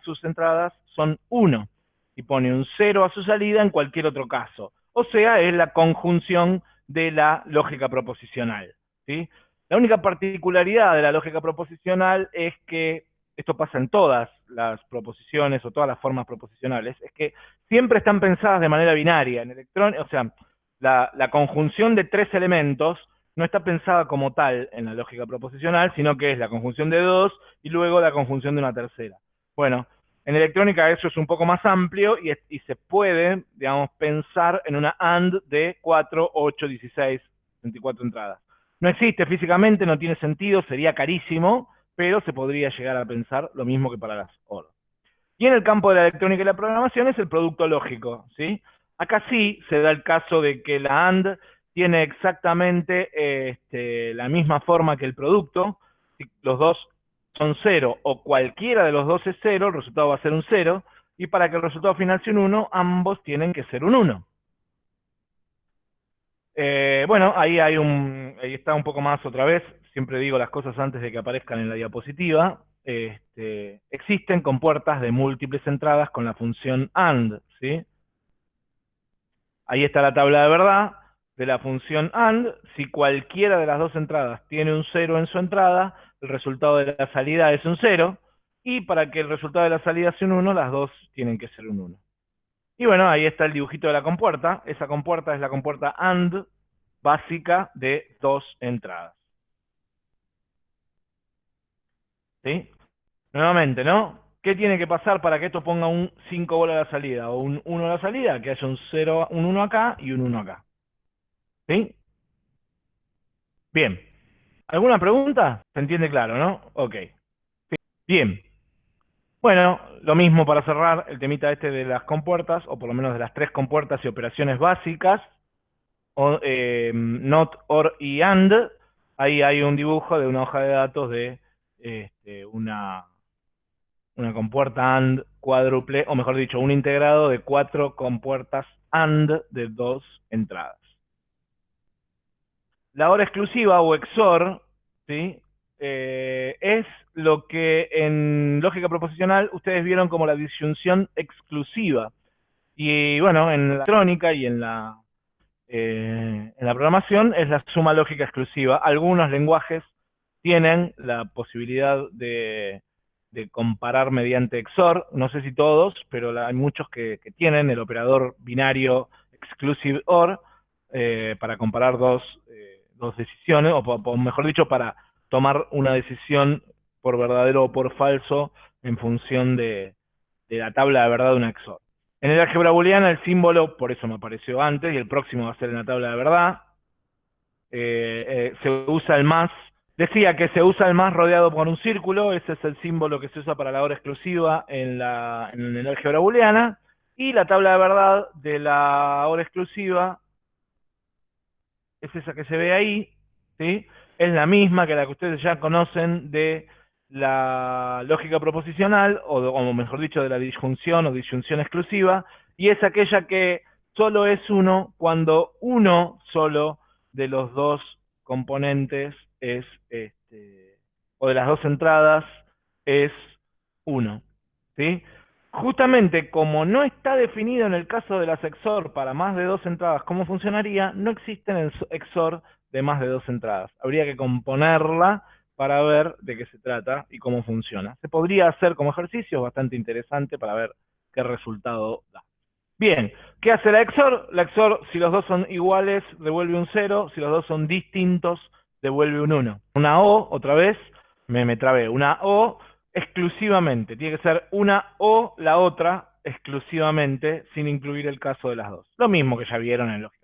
sus entradas son 1 y pone un 0 a su salida en cualquier otro caso. O sea, es la conjunción de la lógica proposicional. ¿sí? La única particularidad de la lógica proposicional es que, esto pasa en todas las proposiciones o todas las formas proposicionales, es que siempre están pensadas de manera binaria. En electrón, o sea, la, la conjunción de tres elementos no está pensada como tal en la lógica proposicional, sino que es la conjunción de dos y luego la conjunción de una tercera. Bueno, en electrónica eso es un poco más amplio y, se puede, digamos, pensar en una AND de 4, 8, 16, 24 entradas. No existe físicamente, no tiene sentido, sería carísimo, pero se podría llegar a pensar lo mismo que para las OR. Y en el campo de la electrónica y la programación es el producto lógico, ¿sí? Acá sí se da el caso de que la AND tiene exactamente este, la misma forma que el producto. Si los dos son cero o cualquiera de los dos es cero, el resultado va a ser un cero. Y para que el resultado final sea un 1, ambos tienen que ser un 1. Eh, bueno, ahí hay un, ahí está un poco más otra vez, siempre digo las cosas antes de que aparezcan en la diapositiva, este, existen compuertas de múltiples entradas con la función AND. Ahí está la tabla de verdad de la función AND. Si cualquiera de las dos entradas tiene un 0 en su entrada, el resultado de la salida es un 0, y para que el resultado de la salida sea un 1, las dos tienen que ser un 1. Y bueno, ahí está el dibujito de la compuerta. Esa compuerta es la compuerta AND básica de dos entradas. ¿Sí? Nuevamente, ¿no? ¿Qué tiene que pasar para que esto ponga un 5 bolas a la salida o un 1 a la salida? Que haya un 0, un 1 acá y un 1 acá. ¿Sí? Bien. ¿Alguna pregunta? Se entiende claro, ¿no? Ok. Bien. Bueno, lo mismo para cerrar el temita este de las compuertas, o por lo menos de las tres compuertas y operaciones básicas, o, eh, not, or y and. Ahí hay un dibujo de una hoja de datos de este, una, una compuerta AND cuádruple, o mejor dicho, un integrado de cuatro compuertas AND de dos entradas. La hora exclusiva o XOR, ¿sí? Eh, es lo que en lógica proposicional ustedes vieron como la disyunción exclusiva. Y bueno, en la electrónica y en la, eh, en la programación es la suma lógica exclusiva. Algunos lenguajes tienen la posibilidad de, comparar mediante XOR, no sé si todos, pero hay muchos que, tienen el operador binario exclusive OR eh, para comparar dos, dos decisiones, o mejor dicho, para tomar una decisión por verdadero o por falso en función de, la tabla de verdad de una XOR. En el álgebra booleana el símbolo, por eso me apareció antes, y el próximo va a ser en la tabla de verdad, eh, eh, se usa el más, decía que se usa el más rodeado por un círculo, ese es el símbolo que se usa para la hora exclusiva en, la, en el álgebra booleana, y la tabla de verdad de la hora exclusiva es esa que se ve ahí, ¿sí? es la misma que la que ustedes ya conocen de la lógica proposicional, o, mejor dicho, de la disjunción o disyunción exclusiva, y es aquella que solo es uno cuando uno solo de los dos componentes es, este, o de las dos entradas es uno. ¿sí? Justamente como no está definido en el caso de las XOR para más de dos entradas cómo funcionaría, no existen en XOR de más de dos entradas. Habría que componerla para ver de qué se trata y cómo funciona. Se podría hacer como ejercicio, bastante interesante para ver qué resultado da. Bien, ¿qué hace la XOR? La XOR, si los dos son iguales, devuelve un 0, si los dos son distintos, devuelve un 1. Una O, otra vez, me, me trabé, una O exclusivamente, tiene que ser una O la otra exclusivamente, sin incluir el caso de las dos. Lo mismo que ya vieron en lógica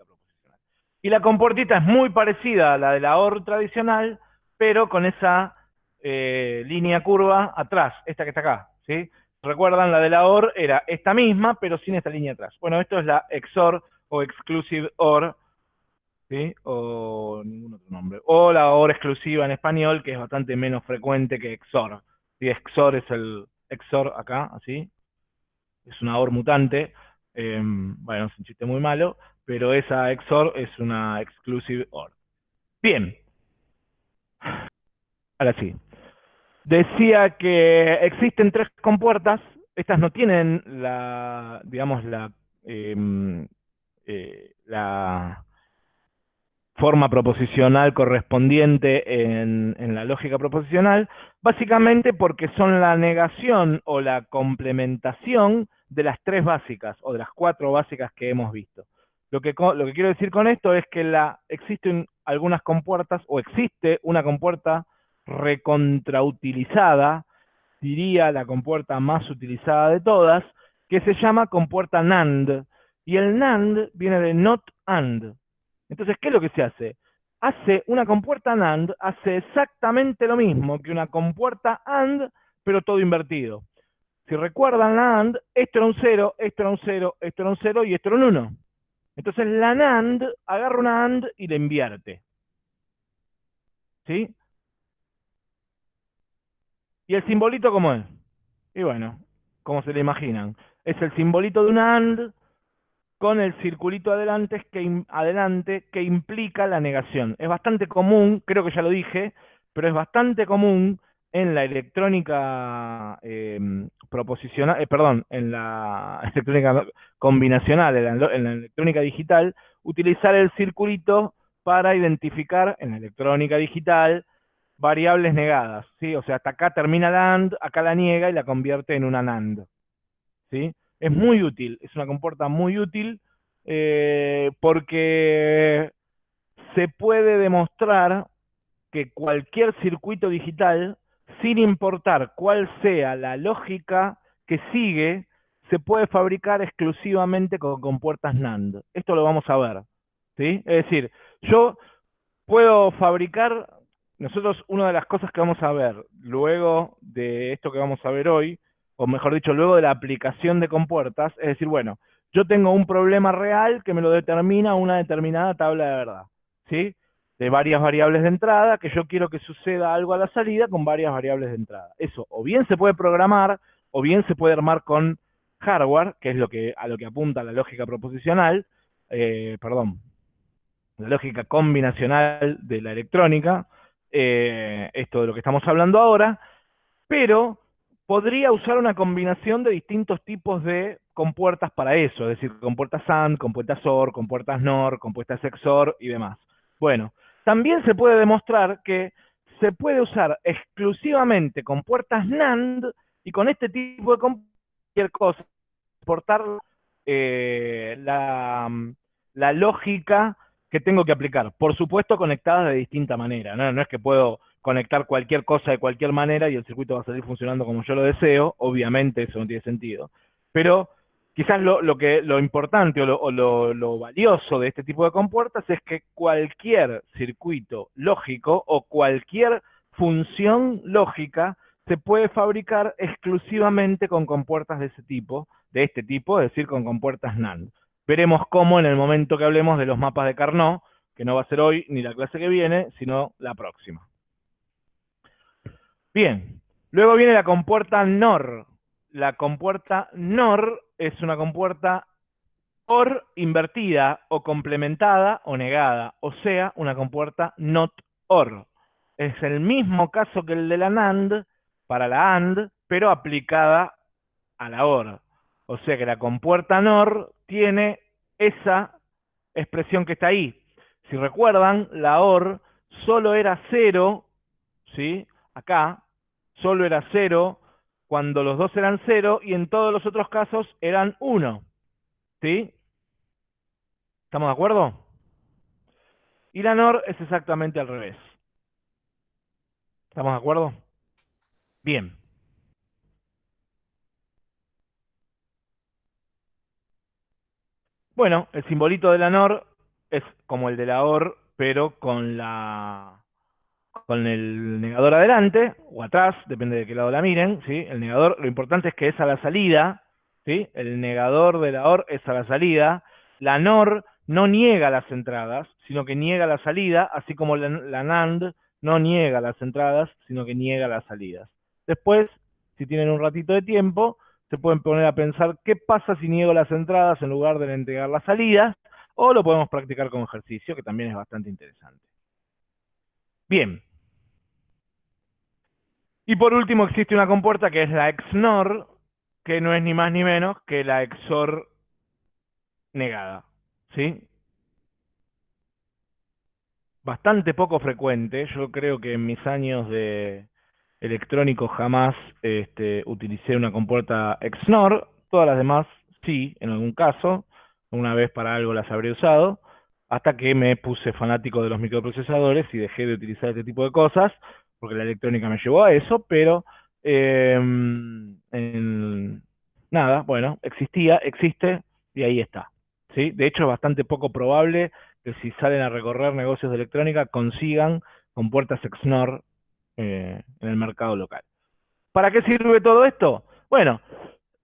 y la compuertita es muy parecida a la de la OR tradicional, pero con esa eh, línea curva atrás, esta que está acá, ¿sí? Recuerdan, la de la OR era esta misma, pero sin esta línea atrás. Bueno, esto es la XOR o Exclusive OR, ¿sí? O ningún otro nombre. O la OR exclusiva en español, que es bastante menos frecuente que XOR. ¿sí? XOR es el XOR acá, así. Es una OR mutante. Em, bueno, es un chiste muy malo pero esa XOR es una exclusive OR. Bien. Ahora sí. Decía que existen tres compuertas. Estas no tienen la, digamos, la, em, eh, la forma proposicional correspondiente en, la lógica proposicional, básicamente porque son la negación o la complementación de las tres básicas o de las cuatro básicas que hemos visto. Lo que, lo que quiero decir con esto es que la, existen algunas compuertas, o existe una compuerta recontrautilizada, diría la compuerta más utilizada de todas, que se llama compuerta NAND. Y el NAND viene de not AND. Entonces, ¿qué es lo que se hace? Hace una compuerta NAND, hace exactamente lo mismo que una compuerta AND, pero todo invertido. Si recuerdan la AND, esto era un 0, esto era un 0, esto era un 0 y esto era un 1. Entonces la NAND agarra una AND y le invierte. ¿Sí? ¿Y el simbolito cómo es? Y bueno, como se le imaginan. Es el simbolito de una AND con el circulito adelante que, adelante que implica la negación. Es bastante común, creo que ya lo dije, pero es bastante común en la electrónica em, proposicional, eh, perdón, en la electrónica combinacional, en la, electrónica digital, utilizar el circulito para identificar en la electrónica digital variables negadas, ¿sí? O sea, hasta acá termina la AND, acá la niega y la convierte en una NAND, ¿sí? Es muy útil, es una compuerta muy útil eh, porque se puede demostrar que cualquier circuito digital sin importar cuál sea la lógica que sigue, se puede fabricar exclusivamente con compuertas NAND. Esto lo vamos a ver. ¿sí? Es decir, yo puedo fabricar, nosotros una de las cosas que vamos a ver luego de esto que vamos a ver hoy, o mejor dicho, luego de la aplicación de compuertas, es decir, bueno, yo tengo un problema real que me lo determina una determinada tabla de verdad. ¿sí? de varias variables de entrada, que yo quiero que suceda algo a la salida con varias variables de entrada. Eso o bien se puede programar, o bien se puede armar con hardware, que es lo que, a lo que apunta la lógica proposicional, eh, perdón, la lógica combinacional de la electrónica, eh, esto de lo que estamos hablando ahora, pero podría usar una combinación de distintos tipos de compuertas para eso, es decir, compuertas AND, compuertas OR, compuertas NOR, compuertas XOR y demás. Bueno, también se puede demostrar que se puede usar exclusivamente con puertas NAND y con este tipo de cualquier cosa, portar eh, la, lógica que tengo que aplicar. Por supuesto, conectadas de distinta manera. no es que puedo conectar cualquier cosa de cualquier manera y el circuito va a salir funcionando como yo lo deseo. Obviamente eso no tiene sentido. Pero Quizás lo, que, lo importante o, lo, valioso de este tipo de compuertas es que cualquier circuito lógico o cualquier función lógica se puede fabricar exclusivamente con compuertas de ese tipo, de este tipo, es decir, con compuertas NAND. Veremos cómo en el momento que hablemos de los mapas de Carnot, que no va a ser hoy ni la clase que viene, sino la próxima. Bien, luego viene la compuerta NOR. La compuerta NOR es una compuerta OR invertida o complementada o negada, o sea, una compuerta NOT OR. Es el mismo caso que el de la NAND para la AND, pero aplicada a la OR. O sea que la compuerta NOR tiene esa expresión que está ahí. Si recuerdan, la OR solo era cero, ¿sí? Acá, solo era cero cuando los dos eran cero y en todos los otros casos eran uno. ¿Sí? ¿Estamos de acuerdo? Y la NOR es exactamente al revés. ¿Estamos de acuerdo? Bien. Bueno, el simbolito de la NOR es como el de la OR, pero con la con el negador adelante o atrás, depende de qué lado la miren, ¿sí? El negador, lo importante es que es a la salida, ¿sí? El negador de la OR es a la salida. La NOR no niega las entradas, sino que niega la salida, así como la, NAND no niega las entradas, sino que niega las salidas. Después, si tienen un ratito de tiempo, se pueden poner a pensar qué pasa si niego las entradas en lugar de entregar las salidas, o lo podemos practicar con ejercicio, que también es bastante interesante. Bien, y por último existe una compuerta que es la XNOR, que no es ni más ni menos que la XOR negada. ¿Sí? Bastante poco frecuente. Yo creo que en mis años de electrónico jamás este, utilicé una compuerta XNOR. Todas las demás sí, en algún caso. Una vez para algo las habré usado. Hasta que me puse fanático de los microprocesadores y dejé de utilizar este tipo de cosas porque la electrónica me llevó a eso, pero em, nada, bueno, existía, existe y ahí está. ¿sí? De hecho, es bastante poco probable que si salen a recorrer negocios de electrónica consigan con puertas XNOR eh, en el mercado local. ¿Para qué sirve todo esto? Bueno,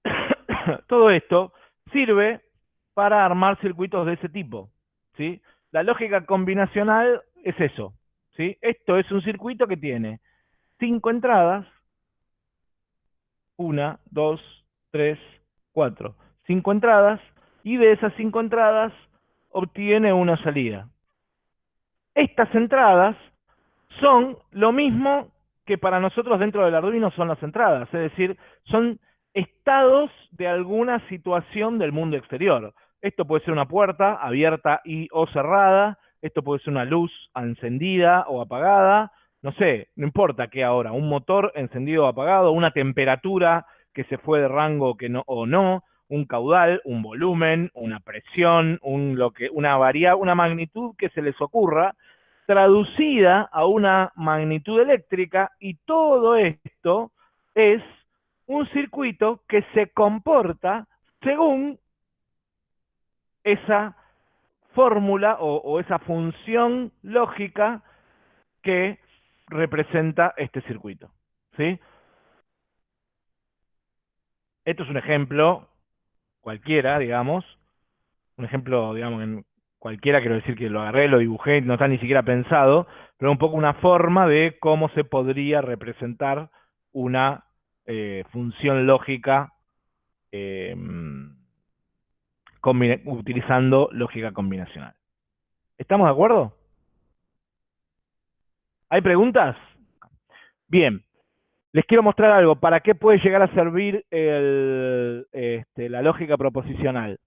todo esto sirve para armar circuitos de ese tipo. ¿sí? La lógica combinacional es eso, ¿sí? Esto es un circuito que tiene cinco entradas, una, dos, tres, cuatro, cinco entradas, y de esas cinco entradas obtiene una salida. Estas entradas son lo mismo que para nosotros dentro del Arduino son las entradas, es decir, son estados de alguna situación del mundo exterior. Esto puede ser una puerta abierta y o cerrada, esto puede ser una luz encendida o apagada, no sé, no importa qué ahora, un motor encendido o apagado, una temperatura que se fue de rango que no, o no, un caudal, un volumen, una presión, lo que, una variable, una magnitud que se les ocurra, traducida a una magnitud eléctrica y todo esto es un circuito que se comporta según esa fórmula o, esa función lógica que representa este circuito. ¿sí? Esto es un ejemplo cualquiera, digamos, un ejemplo, digamos, en cualquiera, quiero decir que lo agarré, lo dibujé, no está ni siquiera pensado, pero un poco una forma de cómo se podría representar una eh, función lógica eh, utilizando lógica combinacional. ¿Estamos de acuerdo? ¿Hay preguntas? Bien, les quiero mostrar algo. ¿Para qué puede llegar a servir este, la lógica proposicional?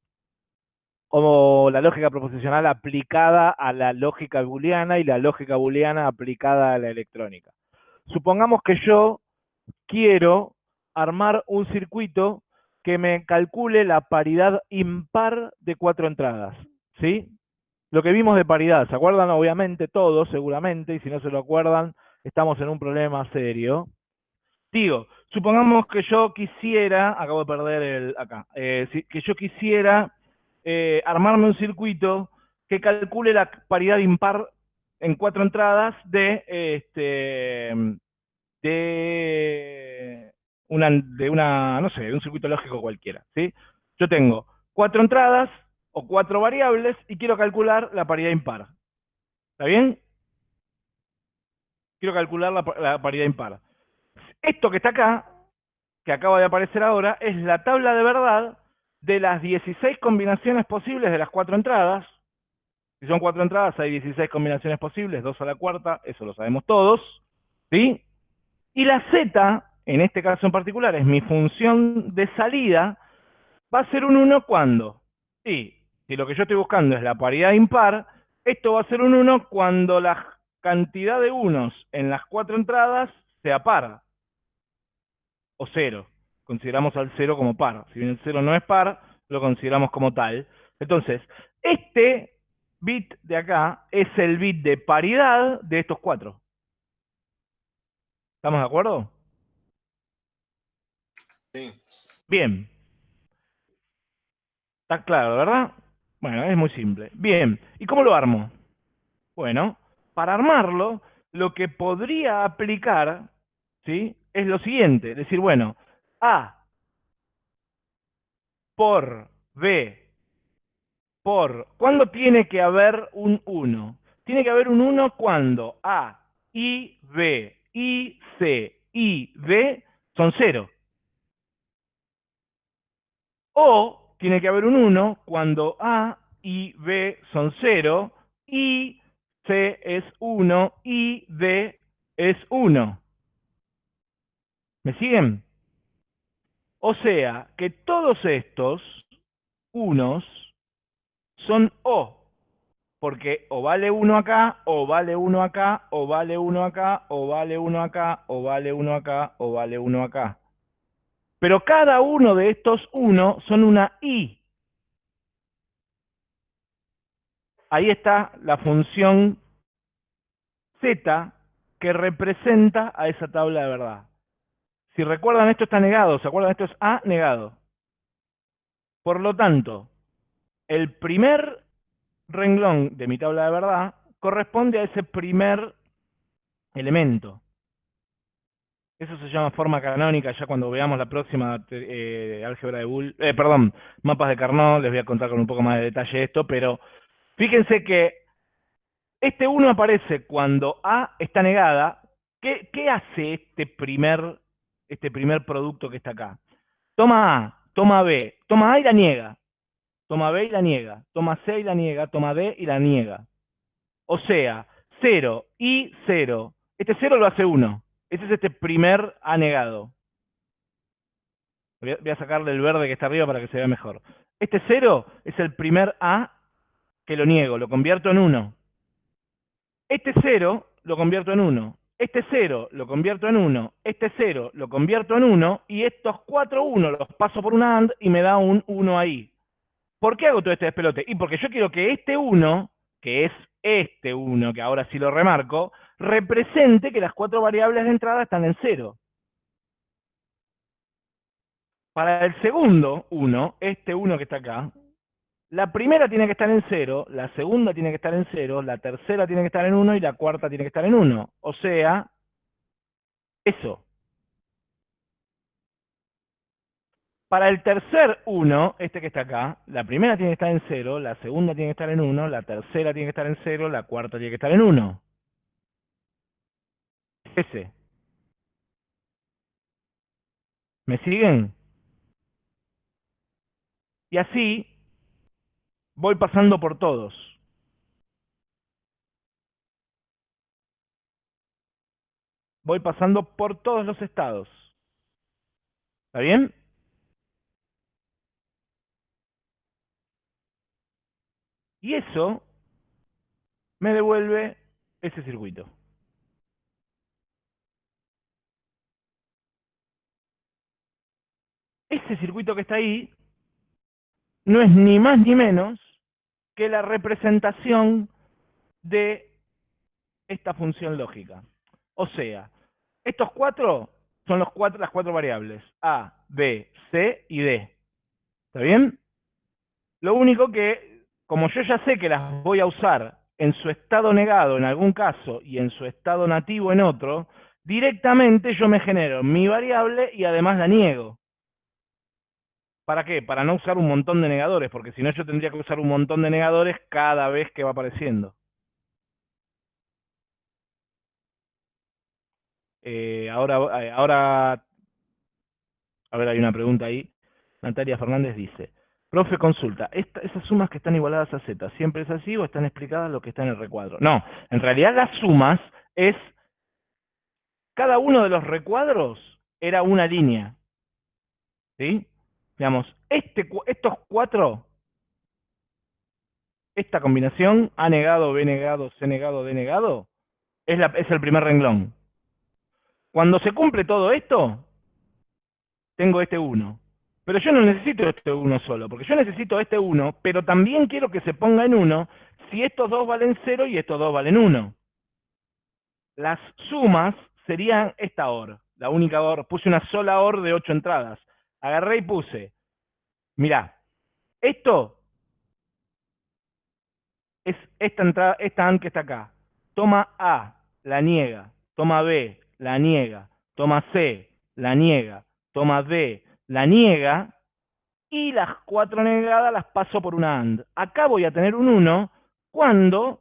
O la lógica proposicional aplicada a la lógica booleana y la lógica booleana aplicada a la electrónica. Supongamos que yo quiero armar un circuito que me calcule la paridad impar de cuatro entradas. ¿Sí? Lo que vimos de paridad, ¿se acuerdan? Obviamente todos, seguramente, y si no se lo acuerdan, estamos en un problema serio. Digo, supongamos que yo quisiera, acabo de perder el acá, eh, que yo quisiera eh, armarme un circuito que calcule la paridad impar en cuatro entradas de este de una de una no sé de un circuito lógico cualquiera ¿sí? yo tengo cuatro entradas o cuatro variables y quiero calcular la paridad impar ¿está bien? quiero calcular la paridad impar esto que está acá, que acaba de aparecer ahora, es la tabla de verdad de las 16 combinaciones posibles de las cuatro entradas. Si son cuatro entradas, hay 16 combinaciones posibles, dos a la cuarta, eso lo sabemos todos. ¿sí? Y la z, en este caso en particular, es mi función de salida, va a ser un 1 cuando. Sí, si lo que yo estoy buscando es la paridad impar, esto va a ser un 1 cuando la cantidad de unos en las cuatro entradas sea par o cero. Consideramos al cero como par. Si bien el cero no es par, lo consideramos como tal. Entonces, este bit de acá es el bit de paridad de estos cuatro. ¿Estamos de acuerdo? Bien. Está claro, ¿verdad? Bueno, es muy simple. Bien, ¿y cómo lo armo? Bueno, para armarlo, lo que podría aplicar, ¿sí? es lo siguiente, decir, bueno, A por B por... ¿Cuándo tiene que haber un 1? Tiene que haber un 1 cuando A, I, B, I, C, I, B son 0. O tiene que haber un 1 cuando A, I, B son 0, I, C es 1, I, D es 1. ¿Me siguen? O sea, que todos estos unos son O, porque o vale uno acá, o vale uno acá, o vale uno acá, o vale uno acá, o vale uno acá, o vale uno acá. Pero cada uno de estos uno son una I. Ahí está la función Z que representa a esa tabla de verdad. Si recuerdan, esto está negado. ¿Se acuerdan? Esto es A negado. Por lo tanto, el primer renglón de mi tabla de verdad corresponde a ese primer elemento. Eso se llama forma canónica, ya cuando veamos la próxima eh, álgebra de Bull, eh, perdón, mapas de Carnot, les voy a contar con un poco más de detalle esto, pero fíjense que este 1 aparece cuando A está negada. ¿Qué, hace este primer este primer producto que está acá. Toma A, toma B, toma A y la niega. Toma B y la niega. Toma C y la niega. Toma D y la niega. O sea, 0 y 0 Este 0 lo hace 1. Ese es este primer A negado. Voy a, sacarle el verde que está arriba para que se vea mejor. Este 0 es el primer A que lo niego, lo convierto en 1. Este 0 lo convierto en 1. Este 0 lo convierto en 1. Este 0 lo convierto en 1. Y estos 4 1 los paso por un AND y me da un 1 ahí. ¿Por qué hago todo este despelote? Y porque yo quiero que este 1, que es este 1, que ahora sí lo remarco, represente que las cuatro variables de entrada están en 0. Para el segundo 1, este 1 que está acá, la primera tiene que estar en 0, la segunda tiene que estar en 0, la tercera tiene que estar en 1 y la cuarta tiene que estar en 1. O sea, eso. Para el tercer 1, este que está acá, la primera tiene que estar en 0, la segunda tiene que estar en 1, la tercera tiene que estar en 0, la cuarta tiene que estar en 1. Ese. ¿Me siguen? Y así voy pasando por todos. Voy pasando por todos los estados. ¿Está bien? Y eso me devuelve ese circuito. Ese circuito que está ahí no es ni más ni menos que la representación de esta función lógica. O sea, estos cuatro son las cuatro variables, A, B, C y D. ¿Está bien? Lo único que, como yo ya sé que las voy a usar en su estado negado en algún caso y en su estado nativo en otro, directamente yo me genero mi variable y además la niego. ¿Para qué? Para no usar un montón de negadores, porque si no yo tendría que usar un montón de negadores cada vez que va apareciendo. Eh, ahora, eh, ahora, a ver, hay una pregunta ahí. Natalia Fernández dice, profe, consulta, ¿esas sumas que están igualadas a Z, siempre es así o están explicadas lo que está en el recuadro? No, en realidad las sumas es, cada uno de los recuadros era una línea. ¿Sí? Digamos, este, estos cuatro, esta combinación A negado, B negado, C negado, D negado, es, la, es el primer renglón. Cuando se cumple todo esto, tengo este 1. Pero yo no necesito este 1 solo, porque yo necesito este 1, pero también quiero que se ponga en 1 si estos dos valen 0 y estos dos valen 1. Las sumas serían esta OR, la única OR. Puse una sola OR de 8 entradas agarré y puse, mirá, esto es esta entrada, esta AND que está acá. Toma A, la niega. Toma B, la niega. Toma C, la niega. Toma D, la niega. Y las cuatro negadas las paso por una AND. Acá voy a tener un 1 cuando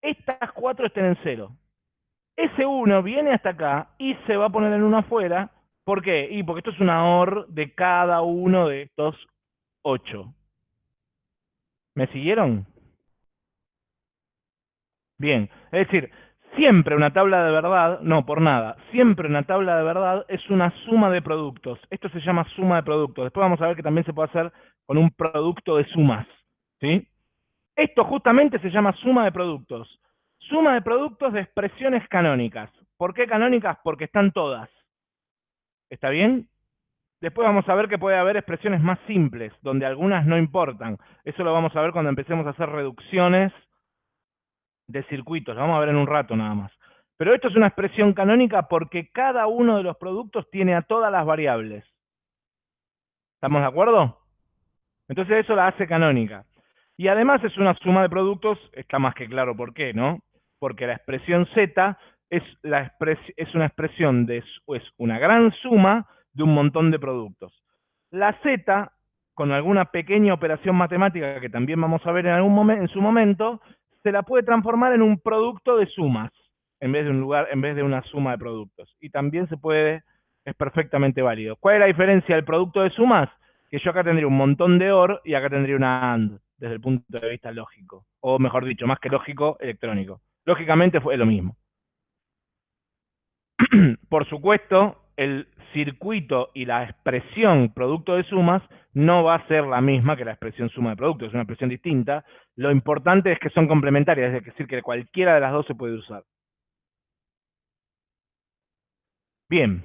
estas cuatro estén en 0. Ese 1 viene hasta acá y se va a poner en 1 afuera ¿Por qué? Y porque esto es una OR de cada uno de estos ocho. ¿Me siguieron? Bien, es decir, siempre una tabla de verdad, no por nada, siempre una tabla de verdad es una suma de productos. Esto se llama suma de productos. Después vamos a ver que también se puede hacer con un producto de sumas. ¿sí? Esto justamente se llama suma de productos. Suma de productos de expresiones canónicas. ¿Por qué canónicas? Porque están todas. ¿Está bien? Después vamos a ver que puede haber expresiones más simples, donde algunas no importan. Eso lo vamos a ver cuando empecemos a hacer reducciones de circuitos. Lo vamos a ver en un rato nada más. Pero esto es una expresión canónica porque cada uno de los productos tiene a todas las variables. ¿Estamos de acuerdo? Entonces eso la hace canónica. Y además es una suma de productos, está más que claro por qué, ¿no? Porque la expresión Z es, una expresión de es una gran suma de un montón de productos. La z, con alguna pequeña operación matemática que también vamos a ver en, algún en su momento, se la puede transformar en un producto de sumas, en vez de un lugar, en vez de una suma de productos. Y también se puede, es perfectamente válido. ¿Cuál es la diferencia del producto de sumas? Que yo acá tendría un montón de OR y acá tendría una AND, desde el punto de vista lógico. O mejor dicho, más que lógico, electrónico. Lógicamente fue lo mismo. Por supuesto, el circuito y la expresión producto de sumas no va a ser la misma que la expresión suma de productos, es una expresión distinta. Lo importante es que son complementarias, es decir, que cualquiera de las dos se puede usar. Bien.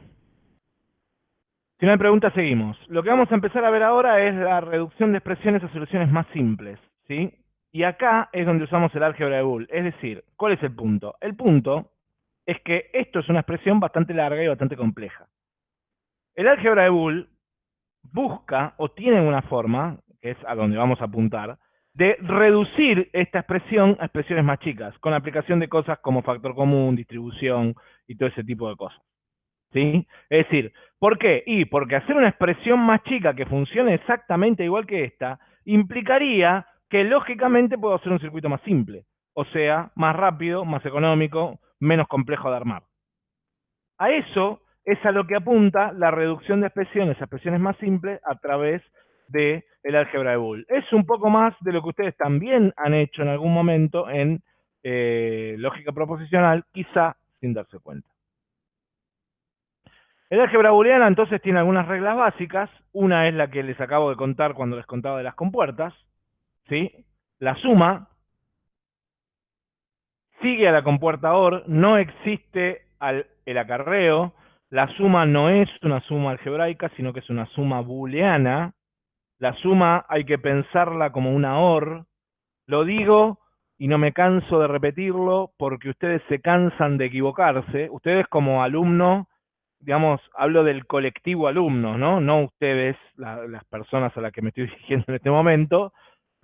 Si no hay preguntas, seguimos. Lo que vamos a empezar a ver ahora es la reducción de expresiones a soluciones más simples, ¿sí? Y acá es donde usamos el álgebra de Boole. Es decir, ¿cuál es el punto? El punto es que esto es una expresión bastante larga y bastante compleja. El álgebra de Boole busca o tiene una forma, que es a donde vamos a apuntar, de reducir esta expresión a expresiones más chicas, con la aplicación de cosas como factor común, distribución y todo ese tipo de cosas. ¿sí? Es decir, ¿por qué? Y porque hacer una expresión más chica que funcione exactamente igual que esta, implicaría que lógicamente puedo hacer un circuito más simple, o sea, más rápido, más económico, menos complejo de armar. A eso es a lo que apunta la reducción de expresiones a expresiones más simples a través del el álgebra de Boole. Es un poco más de lo que ustedes también han hecho en algún momento en eh, lógica proposicional, quizá sin darse cuenta. El álgebra booleana entonces tiene algunas reglas básicas. Una es la que les acabo de contar cuando les contaba de las compuertas. ¿sí? La suma sigue a la compuerta OR, no existe el acarreo. La suma no es una suma algebraica, sino que es una suma booleana. La suma hay que pensarla como una OR. Lo digo y no me canso de repetirlo porque ustedes se cansan de equivocarse. Ustedes como alumno digamos, hablo del colectivo alumnos, ¿no? No ustedes, las personas a las que me estoy dirigiendo en este momento,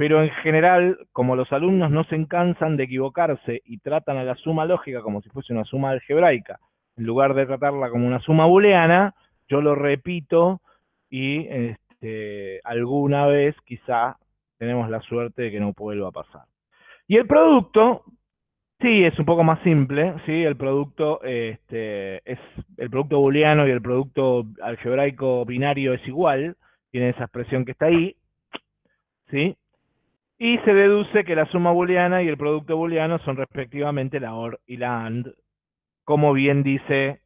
pero en general, como los alumnos no se cansan de equivocarse y tratan a la suma lógica como si fuese una suma algebraica, en lugar de tratarla como una suma booleana, yo lo repito y este, alguna vez quizá tenemos la suerte de que no vuelva a pasar. Y el producto, Sí, es un poco más simple, sí, el producto este, es el producto booleano y el producto algebraico binario es igual, tiene esa expresión que está ahí, ¿sí? Y se deduce que la suma booleana y el producto booleano son respectivamente la OR y la AND, como bien dice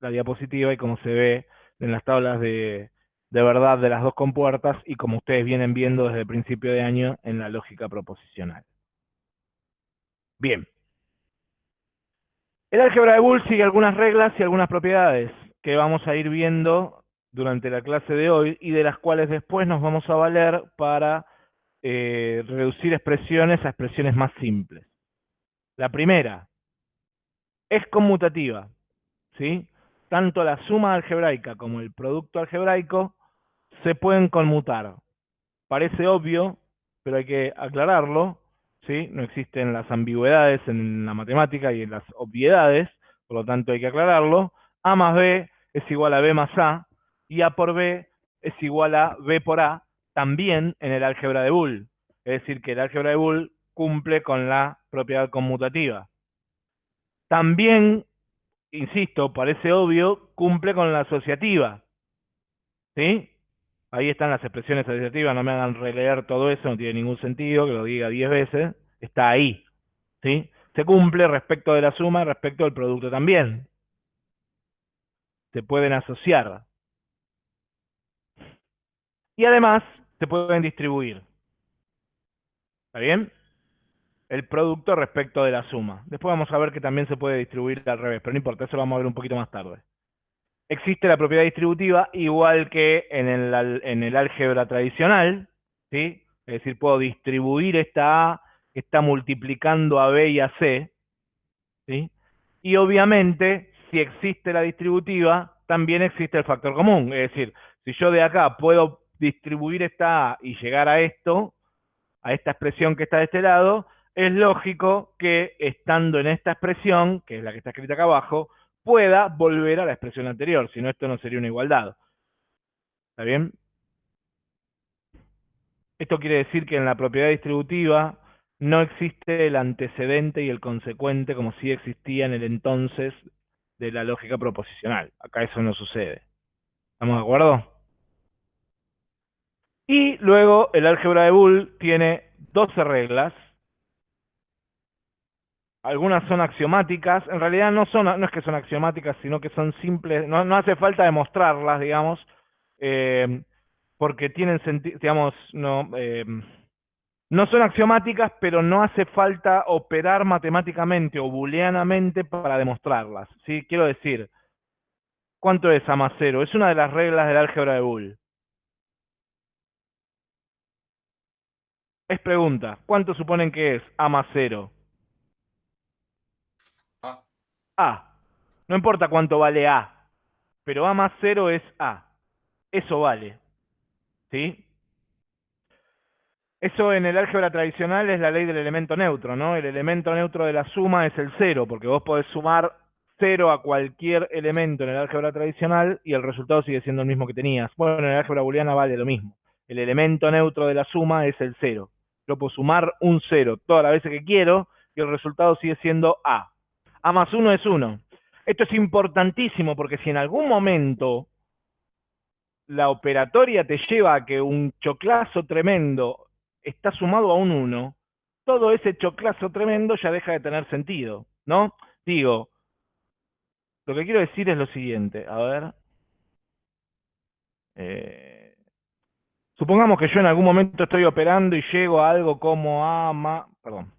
la diapositiva y como se ve en las tablas de, verdad de las dos compuertas y como ustedes vienen viendo desde el principio de año en la lógica proposicional. Bien. El álgebra de Boole sigue algunas reglas y algunas propiedades que vamos a ir viendo durante la clase de hoy y de las cuales después nos vamos a valer para eh, reducir expresiones a expresiones más simples. La primera es conmutativa, ¿sí? Tanto la suma algebraica como el producto algebraico se pueden conmutar. Parece obvio, pero hay que aclararlo, no existen las ambigüedades en la matemática y en las obviedades, por lo tanto hay que aclararlo. A más B es igual a B más A, y A por B es igual a B por A, también en el álgebra de Boole. Es decir, que el álgebra de Boole cumple con la propiedad conmutativa. También, insisto, parece obvio, cumple con la asociativa. ¿Sí? Ahí están las expresiones asociativas, no me hagan releer todo eso, no tiene ningún sentido que lo diga 10 veces. Está ahí. ¿sí? Se cumple respecto de la suma, respecto del producto también. Se pueden asociar. Y además, se pueden distribuir. ¿Está bien? El producto respecto de la suma. Después vamos a ver que también se puede distribuir al revés, pero no importa, eso lo vamos a ver un poquito más tarde existe la propiedad distributiva igual que en el, en el álgebra tradicional, ¿sí? Es decir, puedo distribuir esta A que está multiplicando a B y a C, ¿sí? Y obviamente, si existe la distributiva, también existe el factor común. Es decir, si yo de acá puedo distribuir esta y llegar a esto, a esta expresión que está de este lado, es lógico que estando en esta expresión, que es la que está escrita acá abajo, pueda volver a la expresión anterior, si no esto no sería una igualdad. ¿Está bien? Esto quiere decir que en la propiedad distributiva no existe el antecedente y el consecuente como si existía en el entonces de la lógica proposicional. Acá eso no sucede. ¿Estamos de acuerdo? Y luego el álgebra de Boole tiene 12 reglas algunas son axiomáticas, en realidad no son, no es que son axiomáticas, sino que son simples, no, hace falta demostrarlas, digamos, eh, porque tienen sentido, digamos, no, eh, no son axiomáticas, pero no hace falta operar matemáticamente o booleanamente para demostrarlas, ¿sí? Quiero decir, ¿cuánto es A más cero? Es una de las reglas del álgebra de Boole. Es pregunta, ¿cuánto suponen que es A más cero?
A.
A. No importa cuánto vale A, pero A más cero es A. Eso vale. ¿Sí? Eso en el álgebra tradicional es la ley del elemento neutro, ¿no? El elemento neutro de la suma es el cero, porque vos podés sumar cero a cualquier elemento en el álgebra tradicional y el resultado sigue siendo el mismo que tenías. Bueno, en el álgebra booleana vale lo mismo. El elemento neutro de la suma es el cero. Yo puedo sumar un cero todas las veces que quiero y el resultado sigue siendo A. A más 1 es 1. Esto es importantísimo porque si en algún momento la operatoria te lleva a que un choclazo tremendo está sumado a un 1, todo ese choclazo tremendo ya deja de tener sentido, ¿no? Digo, lo que quiero decir es lo siguiente, a ver. Eh, Supongamos que yo en algún momento estoy operando y llego a algo como A más, perdón,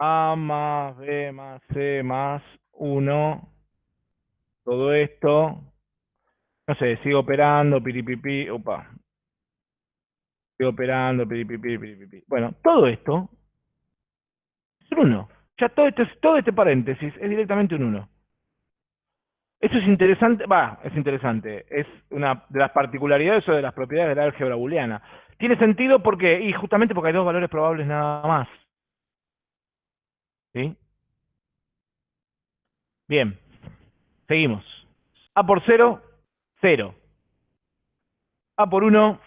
A más B más C más 1, todo esto, no sé, sigo operando, piripipi, opa, sigo operando, piripipi, piripipi. Bueno, todo esto es un 1. Ya todo, esto, todo este paréntesis es directamente un 1. Eso es interesante, va, es interesante, es una de las particularidades o de las propiedades de la álgebra booleana. Tiene sentido porque, y justamente porque hay dos valores probables nada más. ¿Sí? Bien, seguimos. A por 0, 0. A por 1,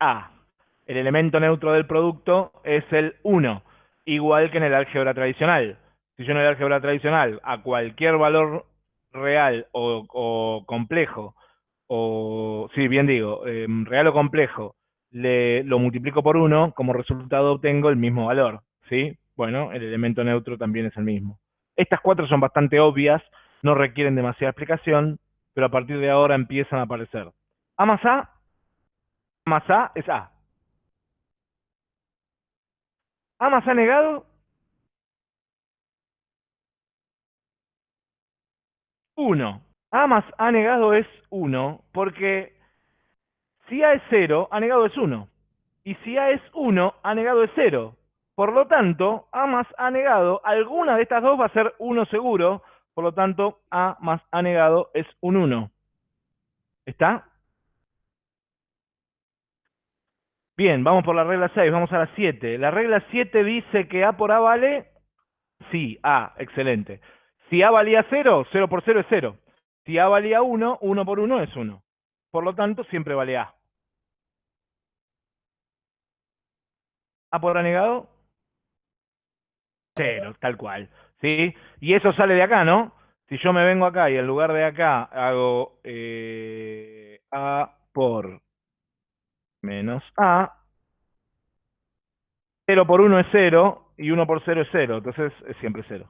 A. El elemento neutro del producto es el 1, igual que en el álgebra tradicional si yo en el álgebra tradicional a cualquier valor real o, complejo, o sí, bien digo, em, real o complejo, le, lo multiplico por 1, como resultado obtengo el mismo valor, ¿sí? Bueno, el elemento neutro también es el mismo. Estas cuatro son bastante obvias, no requieren demasiada explicación, pero a partir de ahora empiezan a aparecer. A más A, A más A es A. A más A negado 1. A más A negado es 1, porque si A es 0, A negado es 1. Y si A es 1, A negado es 0. Por lo tanto, A más A negado, alguna de estas dos va a ser 1 seguro. Por lo tanto, A más A negado es un 1. ¿Está? Bien, vamos por la regla 6, vamos a la 7. La regla 7 dice que A por A vale... Sí, A, excelente. Si A valía 0, 0 por 0 es 0. Si A valía 1, 1 por 1 es 1. Por lo tanto, siempre vale A. ¿A por A negado? 0, tal cual. ¿Sí? Y eso sale de acá, ¿no? Si yo me vengo acá y en lugar de acá hago eh, A por menos A, 0 por 1 es 0 y 1 por 0 es 0. Entonces es siempre 0.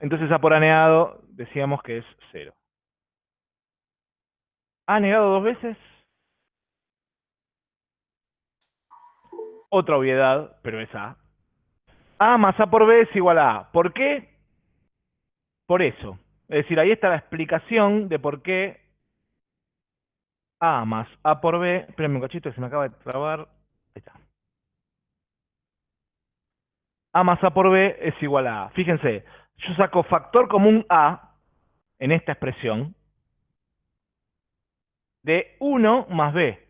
Entonces A por A decíamos que es 0. ¿A negado dos veces? Otra obviedad, pero es A. A más A por B es igual a A. ¿Por qué? Por eso. Es decir, ahí está la explicación de por qué A más A por B... Espérenme un cachito que se me acaba de trabar. Ahí está. A más A por B es igual a A. Fíjense, yo saco factor común A en esta expresión de 1 más B.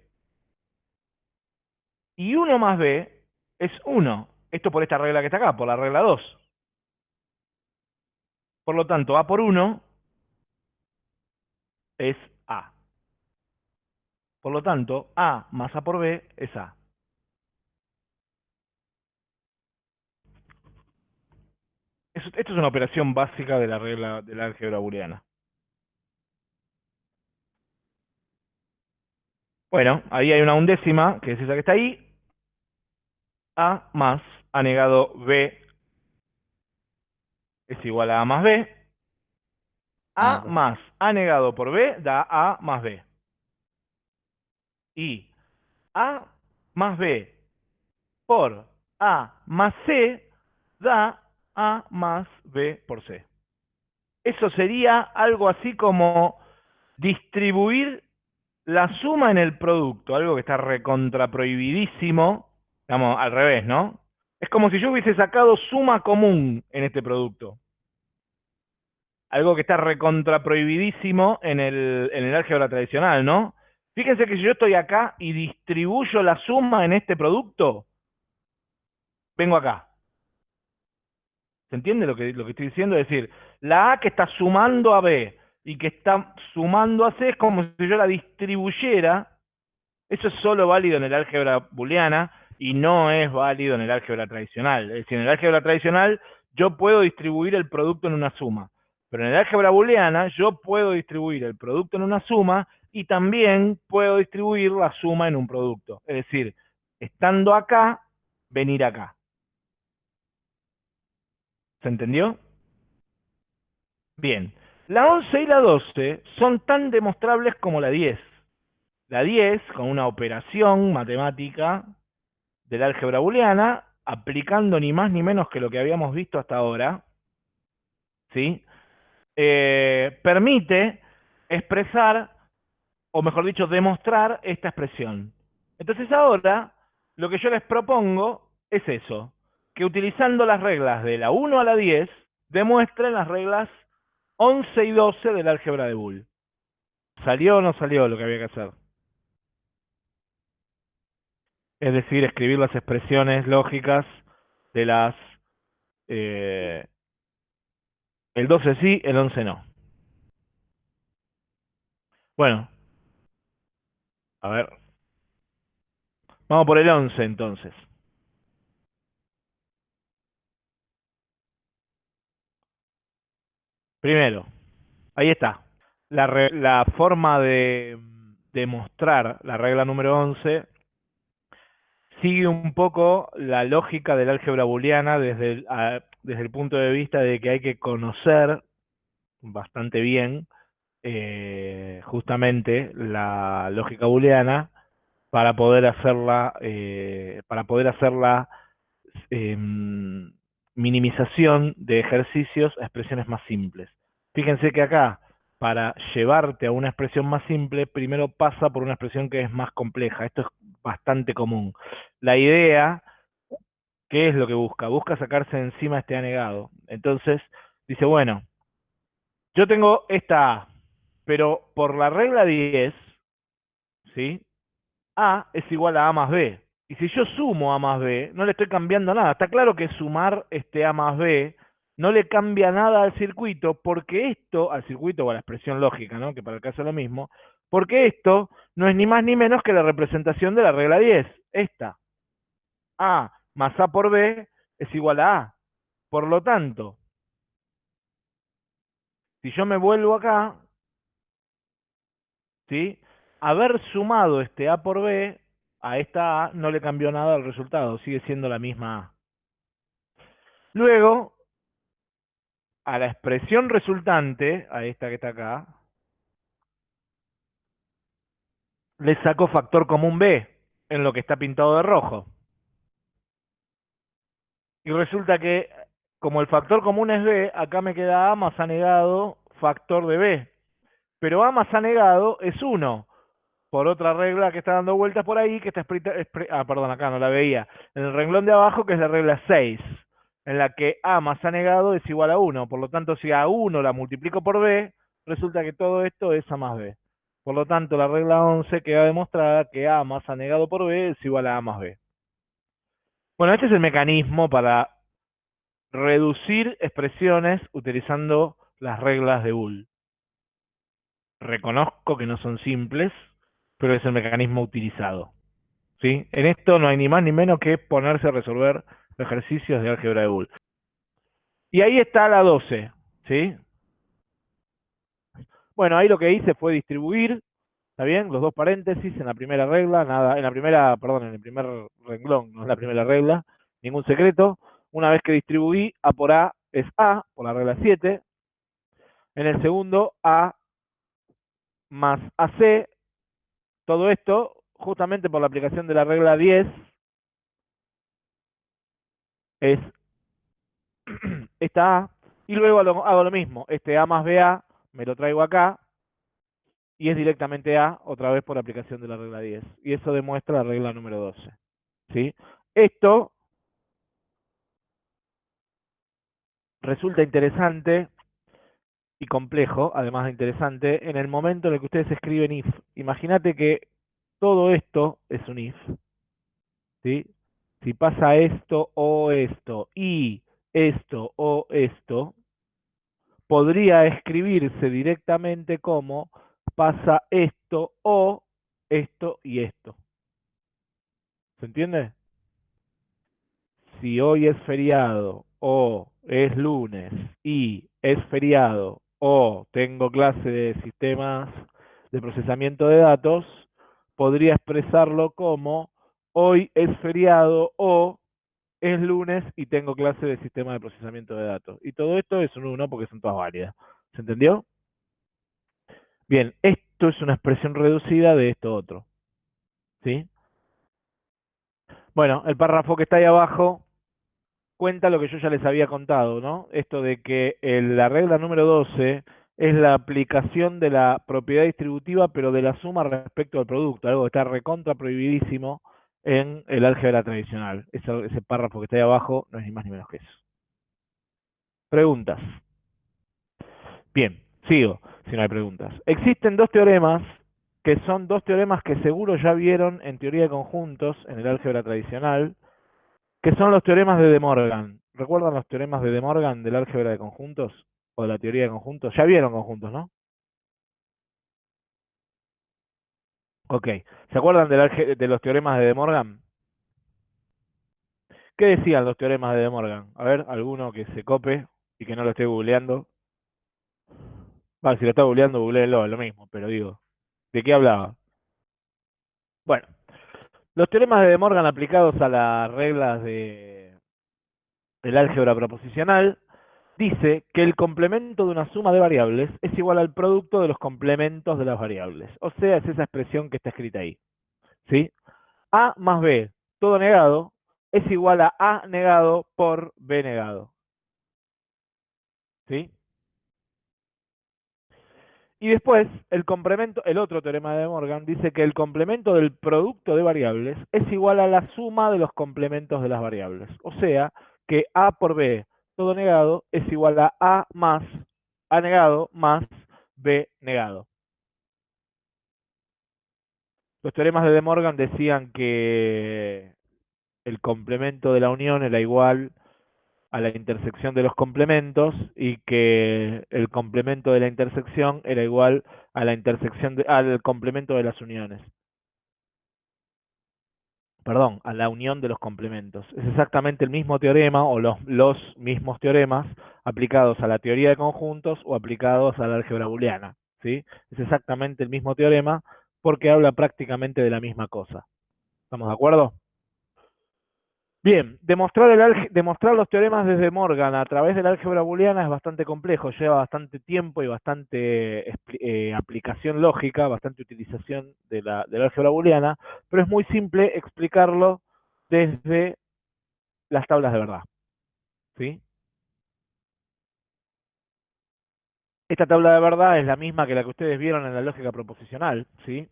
Y 1 más B es 1. Esto por esta regla que está acá, por la regla 2. Por lo tanto, A por 1 es A. Por lo tanto, A más A por B es A. esto es una operación básica de la regla de la álgebra booleana. Bueno, ahí hay una undécima, que es esa que está ahí. A más A negado B es igual a A más B. A más A negado por B da A más B. Y A más B por A más C da A más B por C. Eso sería algo así como distribuir la suma en el producto, algo que está recontraprohibidísimo, digamos, al revés, ¿no? Es como si yo hubiese sacado suma común en este producto. Algo que está recontraprohibidísimo en el, en el álgebra tradicional, ¿no? Fíjense que si yo estoy acá y distribuyo la suma en este producto, vengo acá. ¿Se entiende lo que, lo que estoy diciendo? Es decir, la A que está sumando a B y que está sumando a C es como si yo la distribuyera. Eso es solo válido en el álgebra booleana y no es válido en el álgebra tradicional. Es decir, en el álgebra tradicional yo puedo distribuir el producto en una suma. Pero en el álgebra booleana yo puedo distribuir el producto en una suma y también puedo distribuir la suma en un producto. Es decir, estando acá, venir acá. ¿Se entendió? Bien. La 11 y la 12 son tan demostrables como la 10. La 10, con una operación matemática del álgebra booleana, aplicando ni más ni menos que lo que habíamos visto hasta ahora, ¿sí? Eh, permite expresar, o mejor dicho, demostrar esta expresión. Entonces ahora, lo que yo les propongo es eso, que utilizando las reglas de la 1 a la 10, demuestren las reglas 11 y 12 del álgebra de Boole. ¿Salió o no salió lo que había que hacer? Es decir, escribir las expresiones lógicas de las... Eh, el 12 sí, el 11 no. Bueno. A ver. Vamos por el 11 entonces. Primero, ahí está. La, forma de demostrar la regla número 11 sigue un poco la lógica del álgebra booleana desde el, punto de vista de que hay que conocer bastante bien eh, justamente la lógica booleana para poder hacerla eh, para poder hacerla em, minimización de ejercicios a expresiones más simples. Fíjense que acá, para llevarte a una expresión más simple, primero pasa por una expresión que es más compleja. Esto es bastante común. La idea, ¿qué es lo que busca? Busca sacarse encima este anegado. Entonces, dice, bueno, yo tengo esta A, pero por la regla 10, ¿sí? A es igual a A más B. Y si yo sumo A más B, no le estoy cambiando nada. Está claro que sumar este A más B no le cambia nada al circuito, porque esto, al circuito o a la expresión lógica, ¿no? que para el caso es lo mismo, porque esto no es ni más ni menos que la representación de la regla 10, esta. A más A por B es igual a A. Por lo tanto, si yo me vuelvo acá, ¿sí? haber sumado este A por B a esta A no le cambió nada al resultado, sigue siendo la misma A. Luego, a la expresión resultante, a esta que está acá, le saco factor común B en lo que está pintado de rojo. Y resulta que, como el factor común es B, acá me queda A más A negado factor de B. Pero A más A negado es 1 por otra regla que está dando vueltas por ahí, que está escrita, ah, perdón, acá no la veía, en el renglón de abajo, que es la regla 6, en la que A más A negado es igual a 1, por lo tanto, si A1 la multiplico por B, resulta que todo esto es A más B. Por lo tanto, la regla 11 queda demostrada que A más A negado por B es igual a A más B. Bueno, este es el mecanismo para reducir expresiones utilizando las reglas de Boole. Reconozco que no son simples, pero es el mecanismo utilizado. ¿sí? En esto no hay ni más ni menos que ponerse a resolver ejercicios de álgebra de Boole. Y ahí está la 12, ¿sí? Bueno, ahí lo que hice fue distribuir ¿Está bien? Los dos paréntesis en la primera regla, nada, en la primera, perdón, en el primer renglón, no es la primera regla, ningún secreto. Una vez que distribuí, A por A es A, por la regla 7. En el segundo, A más AC, todo esto justamente por la aplicación de la regla 10 es esta A, y luego hago lo mismo, este A más BA me lo traigo acá, y es directamente A, otra vez por aplicación de la regla 10. Y eso demuestra la regla número 12. ¿sí? Esto resulta interesante y complejo, además de interesante, en el momento en el que ustedes escriben if. Imagínate que todo esto es un if. ¿sí? Si pasa esto o esto y esto o esto, podría escribirse directamente como pasa esto o esto y esto. ¿Se entiende? Si hoy es feriado o es lunes y es feriado o tengo clase de sistemas de procesamiento de datos, podría expresarlo como hoy es feriado o es lunes y tengo clase de sistema de procesamiento de datos. Y todo esto es un uno porque son todas válidas. ¿Se entendió? Bien, esto es una expresión reducida de esto otro. ¿Sí? Bueno, el párrafo que está ahí abajo cuenta lo que yo ya les había contado, ¿no? Esto de que la regla número 12 es la aplicación de la propiedad distributiva, pero de la suma respecto al producto, algo que está recontra prohibidísimo en el álgebra tradicional. Ese, párrafo que está ahí abajo no es ni más ni menos que eso. Preguntas. Bien, sigo, si no hay preguntas. Existen dos teoremas que son dos teoremas que seguro ya vieron en teoría de conjuntos en el álgebra tradicional, que son los teoremas de De Morgan. ¿Recuerdan los teoremas de De Morgan del álgebra de conjuntos? ¿O de la teoría de conjuntos? Ya vieron conjuntos, ¿no? Ok. ¿Se acuerdan de los teoremas de De Morgan? ¿Qué decían los teoremas de De Morgan? A ver, alguno que se cope y que no lo esté googleando. Vale, si lo está googleando, googleenlo, lo mismo, pero digo, ¿de qué hablaba? Bueno, los teoremas de De Morgan aplicados a las reglas de, del álgebra proposicional dice que el complemento de una suma de variables es igual al producto de los complementos de las variables. O sea, es esa expresión que está escrita ahí. ¿Sí? A más B, todo negado, es igual a A negado por B negado. ¿Sí? Y después, el complemento, el otro teorema de Morgan dice que el complemento del producto de variables es igual a la suma de los complementos de las variables. O sea, que A por B, todo negado, es igual a A más A negado más B negado. Los teoremas de De Morgan decían que el complemento de la unión era igual a la intersección de los complementos y que el complemento de la intersección era igual a la intersección al complemento de las uniones. Perdón, a la unión de los complementos. Es exactamente el mismo teorema o los, los mismos teoremas aplicados a la teoría de conjuntos o aplicados a la álgebra booleana. ¿sí? Es exactamente el mismo teorema porque habla prácticamente de la misma cosa. ¿Estamos de acuerdo? Bien, demostrar, el demostrar los teoremas desde Morgan a través de la álgebra booleana es bastante complejo, lleva bastante tiempo y bastante eh, aplicación lógica, bastante utilización de la, de la álgebra booleana, pero es muy simple explicarlo desde las tablas de verdad. ¿sí? Esta tabla de verdad es la misma que la que ustedes vieron en la lógica proposicional. ¿sí?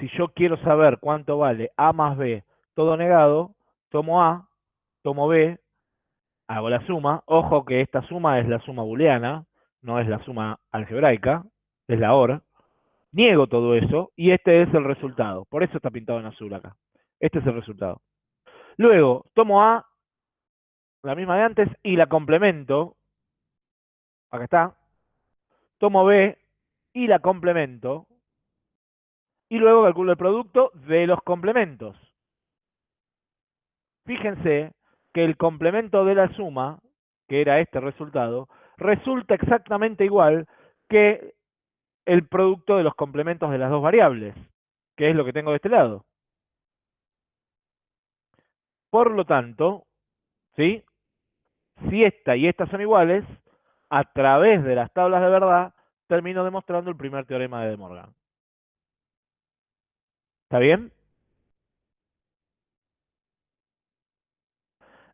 Si yo quiero saber cuánto vale A más B todo negado, tomo A, tomo B, hago la suma. Ojo que esta suma es la suma booleana, no es la suma algebraica, es la OR. Niego todo eso y este es el resultado. Por eso está pintado en azul acá. Este es el resultado. Luego, tomo A, la misma de antes, y la complemento. Acá está. Tomo B y la complemento. Y luego calculo el producto de los complementos fíjense que el complemento de la suma, que era este resultado, resulta exactamente igual que el producto de los complementos de las dos variables, que es lo que tengo de este lado. Por lo tanto, ¿sí? si esta y esta son iguales, a través de las tablas de verdad, termino demostrando el primer teorema de De Morgan. ¿Está bien?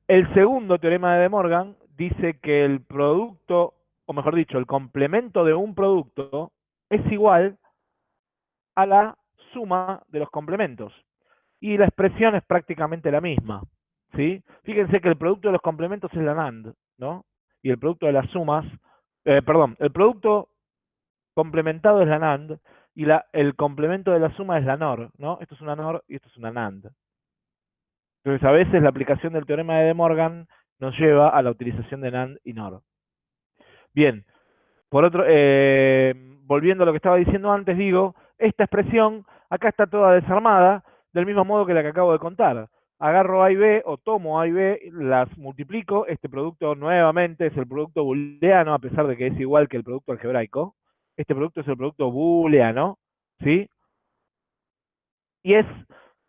El segundo teorema de De Morgan dice que el producto, o mejor dicho, el complemento de un producto es igual a la suma de los complementos. Y la expresión es prácticamente la misma. ¿sí? Fíjense que el producto de los complementos es la NAND, ¿no? Y el producto de las sumas, eh, perdón, el producto complementado es la NAND y el complemento de la suma es la NOR, ¿no? Esto es una NOR y esto es una NAND. Entonces, a veces la aplicación del teorema de De Morgan nos lleva a la utilización de NAND y NOR. Bien, por otro, eh, volviendo a lo que estaba diciendo antes, digo, esta expresión acá está toda desarmada, del mismo modo que la que acabo de contar. Agarro A y B o tomo A y B, las multiplico, este producto nuevamente es el producto booleano, a pesar de que es igual que el producto algebraico. Este producto es el producto booleano, ¿sí? Y es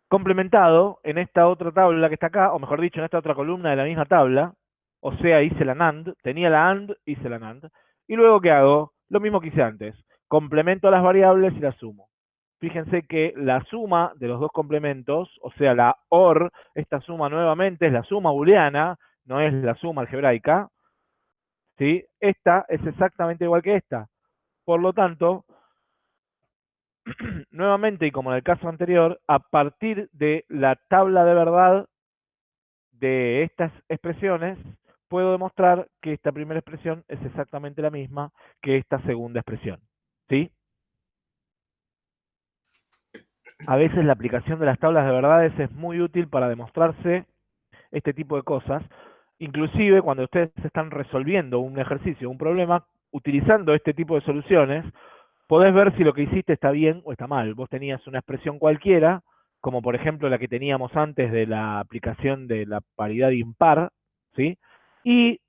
complementado en esta otra tabla que está acá, o mejor dicho, en esta otra columna de la misma tabla, o sea, hice la NAND, tenía la AND, hice la NAND, y luego ¿qué hago? Lo mismo que hice antes, complemento las variables y las sumo. Fíjense que la suma de los dos complementos, o sea, la OR, esta suma nuevamente es la suma booleana, no es la suma algebraica, ¿sí? Esta es exactamente igual que esta. Por lo tanto, nuevamente y como en el caso anterior, a partir de la tabla de verdad de estas expresiones, puedo demostrar que esta primera expresión es exactamente la misma que esta segunda expresión. ¿Sí? A veces la aplicación de las tablas de verdades es muy útil para demostrarse este tipo de cosas. Inclusive cuando ustedes están resolviendo un ejercicio, un problema, utilizando este tipo de soluciones, podés ver si lo que hiciste está bien o está mal. Vos tenías una expresión cualquiera, como por ejemplo la que teníamos antes de la aplicación de la paridad impar, ¿sí? Y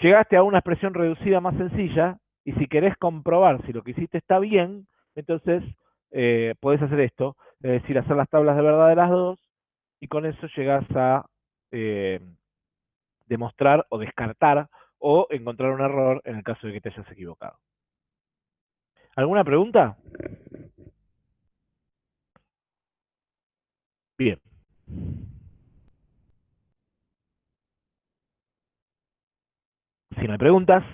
llegaste a una expresión reducida más sencilla, y si querés comprobar si lo que hiciste está bien, entonces eh, podés hacer esto, es decir, hacer las tablas de verdad de las dos, y con eso llegás a eh, demostrar o descartar o encontrar un error en el caso de que te hayas equivocado. ¿Alguna pregunta? Bien. Si me preguntas,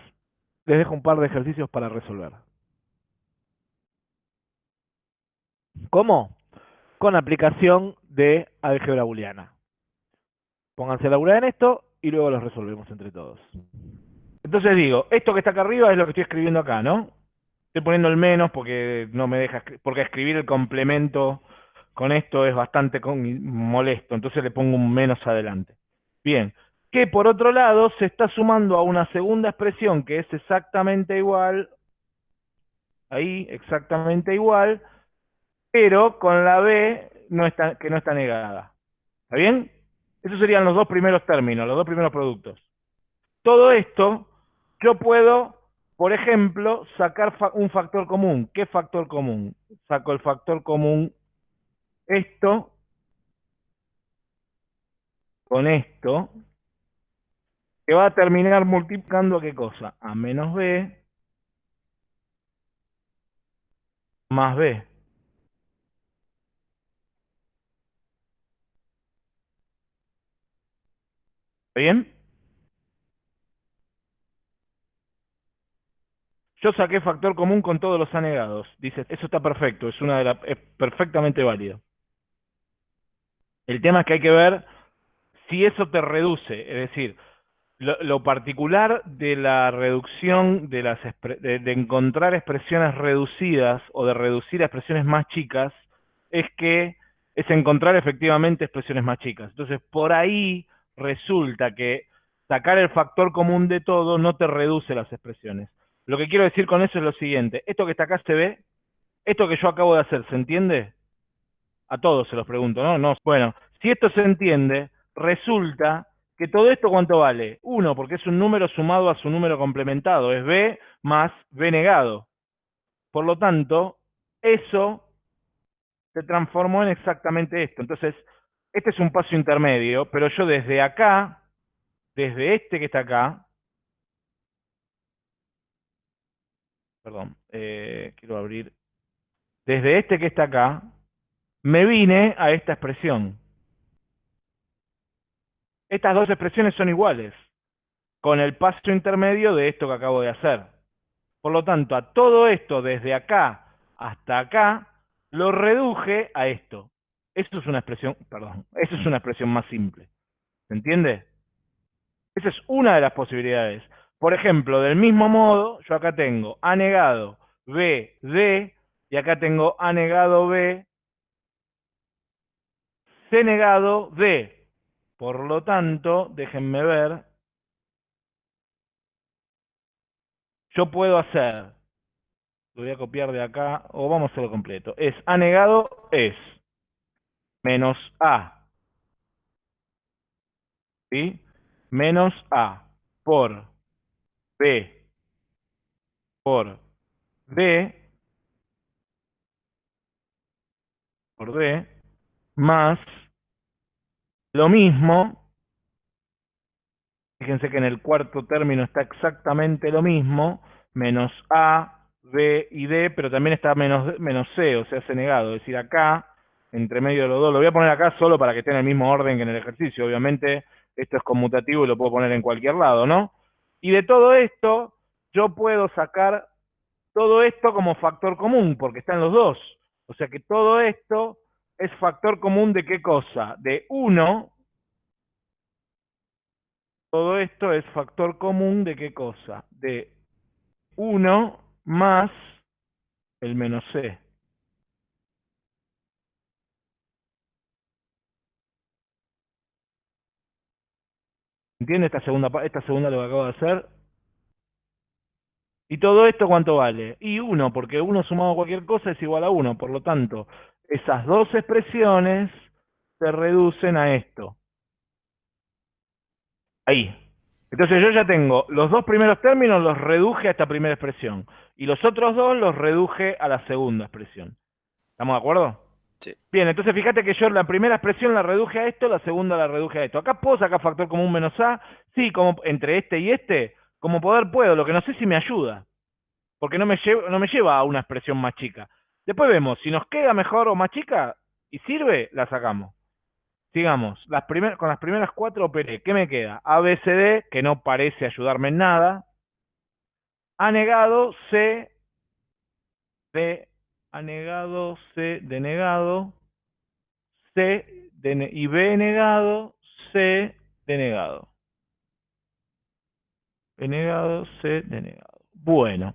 les dejo un par de ejercicios para resolver. ¿Cómo? Con aplicación de álgebra booleana. Pónganse a laburar en esto y luego los resolvemos entre todos. Entonces digo, esto que está acá arriba es lo que estoy escribiendo acá, ¿no? Estoy poniendo el menos porque no me deja, porque escribir el complemento con esto es bastante molesto, entonces le pongo un menos adelante. Bien, que por otro lado se está sumando a una segunda expresión que es exactamente igual, ahí, exactamente igual, pero con la B que no está negada. ¿Está bien? Esos serían los dos primeros términos, los dos primeros productos. Todo esto yo puedo por ejemplo, sacar un factor común. ¿Qué factor común? Saco el factor común esto con esto, que va a terminar multiplicando qué cosa? A menos B más B. ¿Está bien? Yo saqué factor común con todos los anegados. Dice, eso está perfecto, es una de es perfectamente válido. El tema es que hay que ver si eso te reduce, es decir, lo, particular de la reducción de las de, encontrar expresiones reducidas o de reducir a expresiones más chicas es que es encontrar efectivamente expresiones más chicas. Entonces, por ahí resulta que sacar el factor común de todo no te reduce las expresiones. Lo que quiero decir con eso es lo siguiente. Esto que está acá se ve, esto que yo acabo de hacer, ¿se entiende? A todos se los pregunto, ¿no? no bueno, si esto se entiende, resulta que todo esto ¿cuánto vale? Uno, porque es un número sumado a su número complementado, es B más B negado. Por lo tanto, eso se transformó en exactamente esto. Entonces, este es un paso intermedio, pero yo desde acá, desde este que está acá, perdón, eh, quiero abrir, desde este que está acá, me vine a esta expresión. Estas dos expresiones son iguales, con el paso intermedio de esto que acabo de hacer. Por lo tanto, a todo esto, desde acá hasta acá, lo reduje a esto. Eso es una expresión, perdón, eso es una expresión más simple. ¿Se entiende? Esa es una de las posibilidades. Por ejemplo, del mismo modo, yo acá tengo A negado B, D, y acá tengo A negado B, C negado D. Por lo tanto, déjenme ver, yo puedo hacer, lo voy a copiar de acá, o vamos a hacerlo completo, es A negado es menos A, ¿sí? Menos A por B por D. Por D más lo mismo, fíjense que en el cuarto término está exactamente lo mismo, menos A, B y D, pero también está menos, menos C, o sea, se negado, es decir, acá, entre medio de los dos, lo voy a poner acá solo para que esté en el mismo orden que en el ejercicio, obviamente esto es conmutativo y lo puedo poner en cualquier lado, ¿no? Y de todo esto, yo puedo sacar todo esto como factor común, porque están los dos. O sea que todo esto es factor común de qué cosa? De 1. Todo esto es factor común de qué cosa? De 1 más el menos c. ¿Entiende esta segunda, esta segunda lo que acabo de hacer? ¿Y todo esto cuánto vale? Y 1, porque 1 sumado a cualquier cosa es igual a 1. Por lo tanto, esas dos expresiones se reducen a esto. Ahí. Entonces yo ya tengo los dos primeros términos los reduje a esta primera expresión. Y los otros dos los reduje a la segunda expresión. ¿Estamos de acuerdo? Bien, entonces fíjate que yo la primera expresión la reduje a esto, la segunda la reduje a esto. Acá puedo sacar factor común menos A. Sí, como entre este y este, como poder puedo. Lo que no sé si me ayuda. Porque no me, lleva, no me lleva a una expresión más chica. Después vemos, si nos queda mejor o más chica y sirve, la sacamos. Sigamos, las con las primeras cuatro operé. ¿Qué me queda? A, B, C, D, que no parece ayudarme en nada. A negado, C, D, A negado, C, denegado, C, y B negado, C, denegado. B negado, C, denegado. Bueno,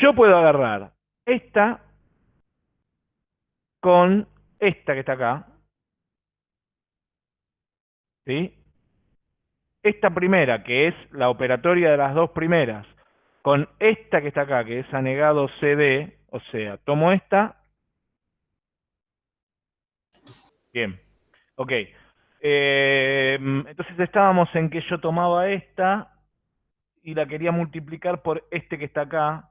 yo puedo agarrar esta con esta que está acá. ¿Sí? Esta primera, que es la operatoria de las dos primeras, con esta que está acá, que es anegado CD, o sea, tomo esta. Bien, ok. Eh, entonces estábamos en que yo tomaba esta y la quería multiplicar por este que está acá,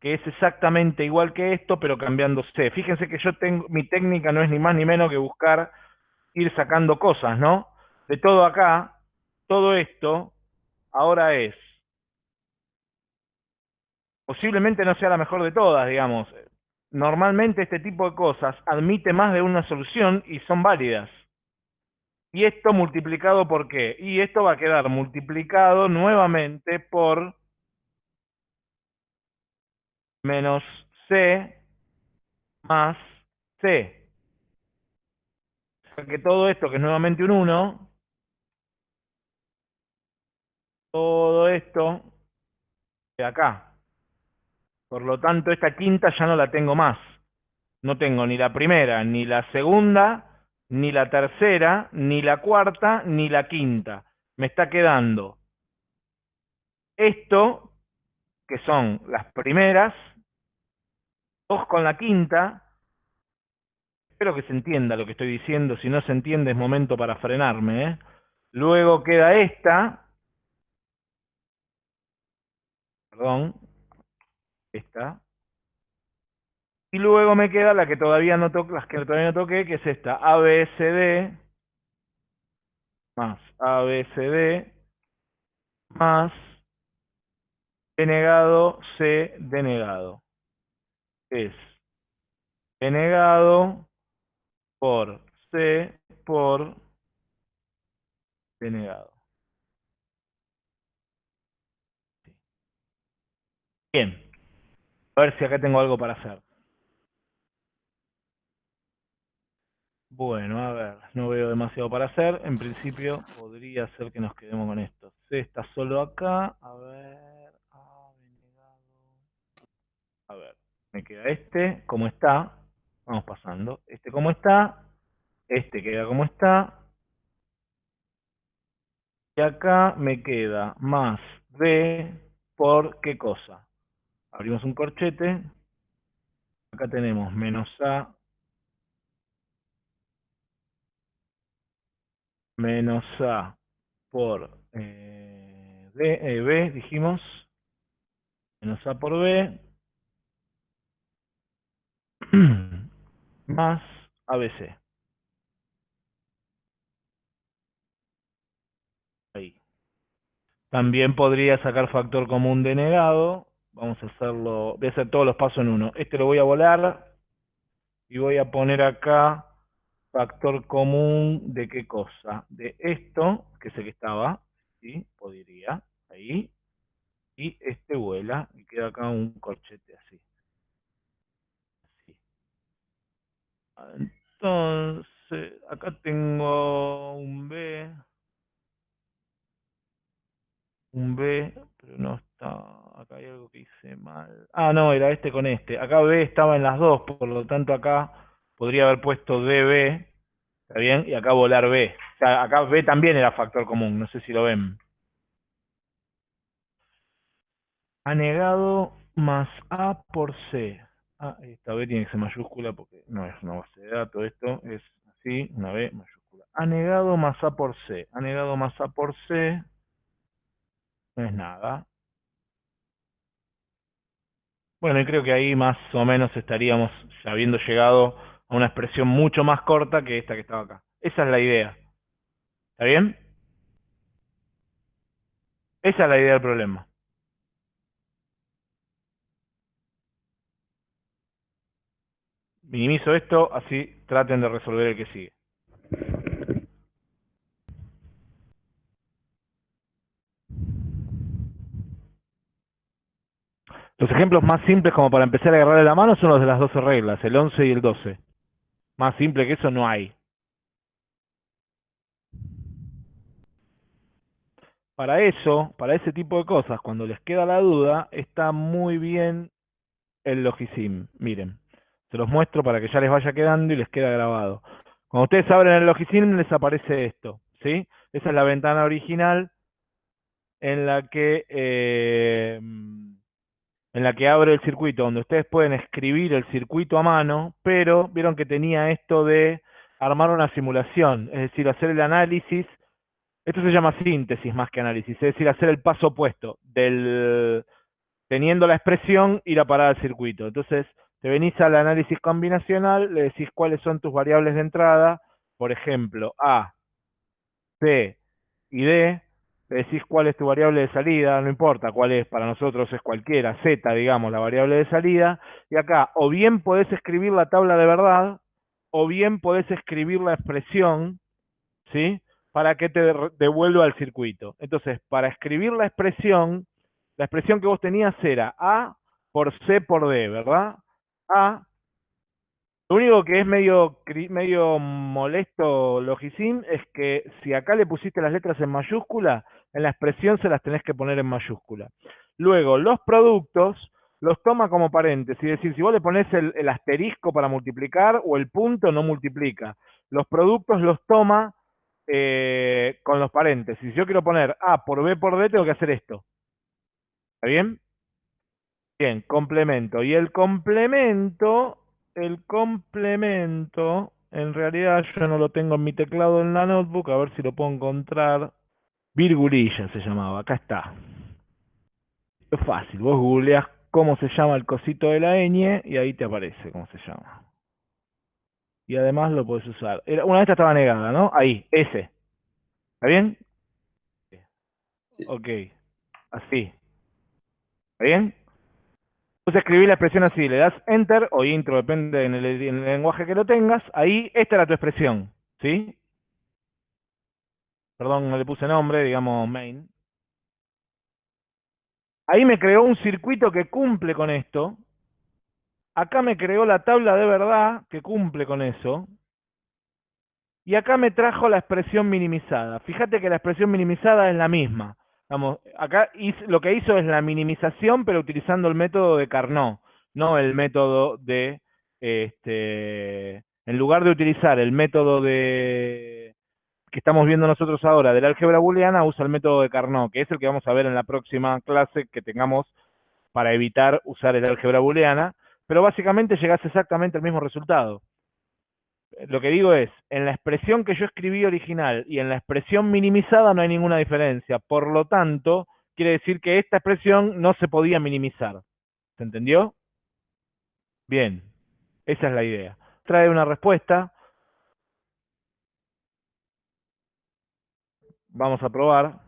que es exactamente igual que esto, pero cambiando C. Fíjense que yo tengo, mi técnica no es ni más ni menos que buscar ir sacando cosas, ¿no? De todo acá, todo esto, ahora es, posiblemente no sea la mejor de todas, digamos. Normalmente este tipo de cosas admite más de una solución y son válidas. ¿Y esto multiplicado por qué? Y esto va a quedar multiplicado nuevamente por menos C más C. O sea que todo esto, que es nuevamente un 1, todo esto de acá. Por lo tanto, esta quinta ya no la tengo más. No tengo ni la primera, ni la segunda, ni la tercera, ni la cuarta, ni la quinta. Me está quedando esto, que son las primeras, Dos con la quinta. Espero que se entienda lo que estoy diciendo. Si no se entiende es momento para frenarme. ¿eh? Luego queda esta. Perdón. Esta. Y luego me queda la que todavía no toqué, las que todavía no toqué, que es esta, ABCD más ABCD más denegado C denegado. Es denegado por C por denegado. Bien. A ver si acá tengo algo para hacer. Bueno, a ver, no veo demasiado para hacer. En principio podría ser que nos quedemos con esto. C está solo acá. A ver. A ver, me queda este como está. Vamos pasando. Este como está. Este queda como está. Y acá me queda más B por qué cosa. Abrimos un corchete. Acá tenemos menos A menos A por eh, eh, B, dijimos, menos A por B, más ABC. Ahí. También podría sacar factor común denegado. Vamos a hacerlo, voy a hacer todos los pasos en uno. Este lo voy a volar y voy a poner acá factor común de qué cosa? De esto, que el que estaba, ¿sí? Podría, ahí. Y este vuela y queda acá un corchete así. Entonces, acá tengo un B. Un B, pero no está... Acá hay algo que hice mal. Ah, no, era este con este. Acá B estaba en las dos, por lo tanto acá podría haber puesto DB, ¿está bien? Y acá volar B. O sea, acá B también era factor común, no sé si lo ven. Anegado más A por C. Ah, esta B tiene que ser mayúscula porque no es una base de datos, esto es así, una B mayúscula. Anegado más A por C. Anegado más A por C no es nada. Bueno, y creo que ahí más o menos estaríamos habiendo llegado a una expresión mucho más corta que esta que estaba acá. Esa es la idea. ¿Está bien? Esa es la idea del problema. Minimizo esto, así traten de resolver el que sigue. Los ejemplos más simples como para empezar a agarrarle la mano son los de las 12 reglas, el 11 y el 12. Más simple que eso no hay. Para eso, para ese tipo de cosas, cuando les queda la duda, está muy bien el Logisim. Miren, se los muestro para que ya les vaya quedando y les queda grabado. Cuando ustedes abren el Logisim les aparece esto, ¿sí? Esa es la ventana original en la que... Eh, en la que abre el circuito, donde ustedes pueden escribir el circuito a mano, pero vieron que tenía esto de armar una simulación, es decir, hacer el análisis, esto se llama síntesis más que análisis, es decir, hacer el paso opuesto, del teniendo la expresión, ir a parar al circuito. Entonces, te venís al análisis combinacional, le decís cuáles son tus variables de entrada, por ejemplo, A, C y D, decís cuál es tu variable de salida, no importa cuál es, para nosotros es cualquiera, z, digamos, la variable de salida, y acá o bien podés escribir la tabla de verdad, o bien podés escribir la expresión, ¿sí? Para que te devuelva al circuito. Entonces, para escribir la expresión, la expresión que vos tenías era A por C por D, ¿verdad? A lo único que es medio, molesto Logisim es que si acá le pusiste las letras en mayúscula, en la expresión se las tenés que poner en mayúscula. Luego, los productos los toma como paréntesis, es decir, si vos le pones el, asterisco para multiplicar o el punto, no multiplica. Los productos los toma eh, con los paréntesis. Si yo quiero poner A por B por D, tengo que hacer esto. ¿Está bien? Bien, complemento. Y el complemento el complemento, en realidad yo no lo tengo en mi teclado en la notebook, a ver si lo puedo encontrar. Virgulilla se llamaba, acá está. Es fácil, vos googleás cómo se llama el cosito de la ñ y ahí te aparece cómo se llama. Y además lo puedes usar. Una de estas estaba negada, ¿no? Ahí, S. ¿Está bien? Ok. Así. ¿Está bien? Entonces escribí la expresión así, le das Enter o Intro, depende en el, lenguaje que lo tengas. Ahí, esta era tu expresión, ¿sí? Perdón, no le puse nombre, digamos main. Ahí me creó un circuito que cumple con esto. Acá me creó la tabla de verdad que cumple con eso. Y acá me trajo la expresión minimizada. Fíjate que la expresión minimizada es la misma. Vamos, acá lo que hizo es la minimización, pero utilizando el método de Carnot, no el método de, este, en lugar de utilizar el método de que estamos viendo nosotros ahora del álgebra booleana, usa el método de Carnot, que es el que vamos a ver en la próxima clase que tengamos para evitar usar el álgebra booleana, pero básicamente llegas exactamente al mismo resultado lo que digo es, en la expresión que yo escribí original y en la expresión minimizada no hay ninguna diferencia. Por lo tanto, quiere decir que esta expresión no se podía minimizar. ¿Se entendió? Bien, esa es la idea. Trae una respuesta. Vamos a probar.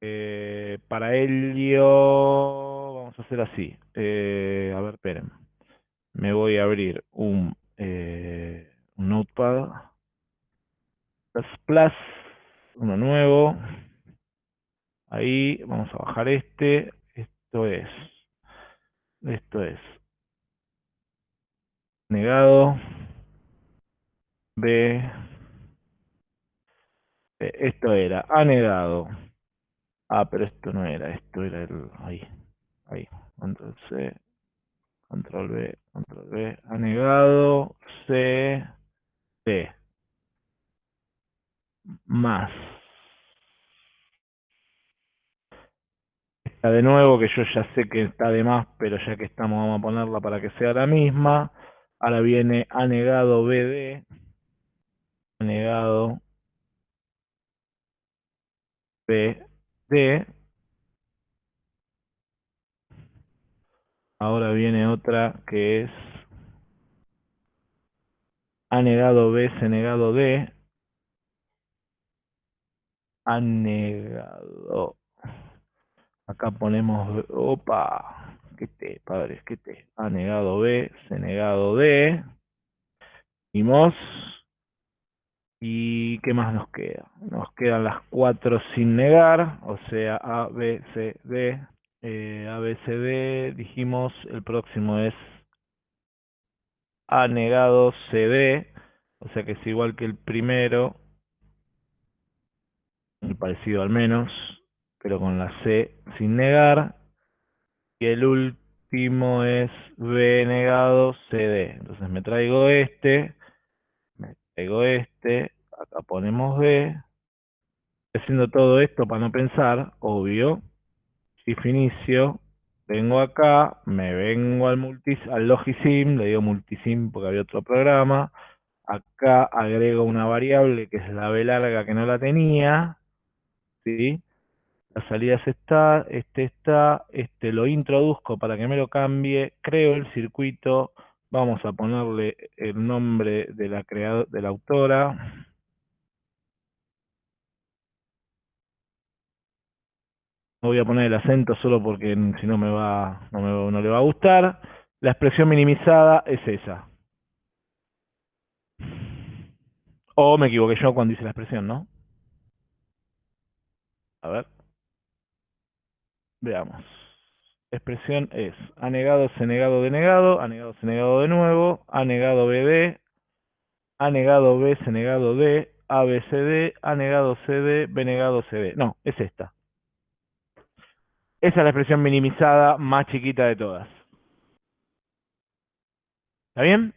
Eh, para ello, vamos a hacer así. Eh, a ver, esperen. Me voy a abrir un eh, un notepad, plus, uno nuevo, ahí vamos a bajar este, esto es, esto es, negado, B, esto era, ha negado, ah, pero esto no era, esto era el, ahí, ahí, entonces, Control B, control B, ha negado, C, B. Más. Esta de nuevo, que yo ya sé que está de más, pero ya que estamos, vamos a ponerla para que sea la misma. Ahora viene ha negado BD. Ha negado BD. Ahora viene otra que es ha negado B, se negado D. Ha negado. Acá ponemos, opa, que te, padres, que te. Ha negado B, se negado D. Vimos. ¿Y qué más nos queda? Nos quedan las cuatro sin negar, o sea, A, B, C, D eh, ABCD, dijimos, el próximo es A negado CD, o sea que es igual que el primero, muy parecido al menos, pero con la C sin negar, y el último es B negado CD, entonces me traigo este, me traigo este, acá ponemos B, haciendo todo esto para no pensar, obvio, if inicio, vengo acá, me vengo al, multis, al Logisim, le digo multisim porque había otro programa, acá agrego una variable que es la B larga que no la tenía, ¿sí? La salida está, este está, este lo introduzco para que me lo cambie, creo el circuito, vamos a ponerle el nombre de la, creado, de la autora, no voy a poner el acento solo porque si no me va, no, no le va a gustar. La expresión minimizada es esa. O me equivoqué yo cuando hice la expresión, ¿no? A ver. Veamos. Expresión es ha negado, se negado, denegado, ha negado, se negado de nuevo, ha negado BD, negado B, se negado D, ABCD, ha negado CD, B negado CD. No, es esta. Esa es la expresión minimizada más chiquita de todas. ¿Está bien?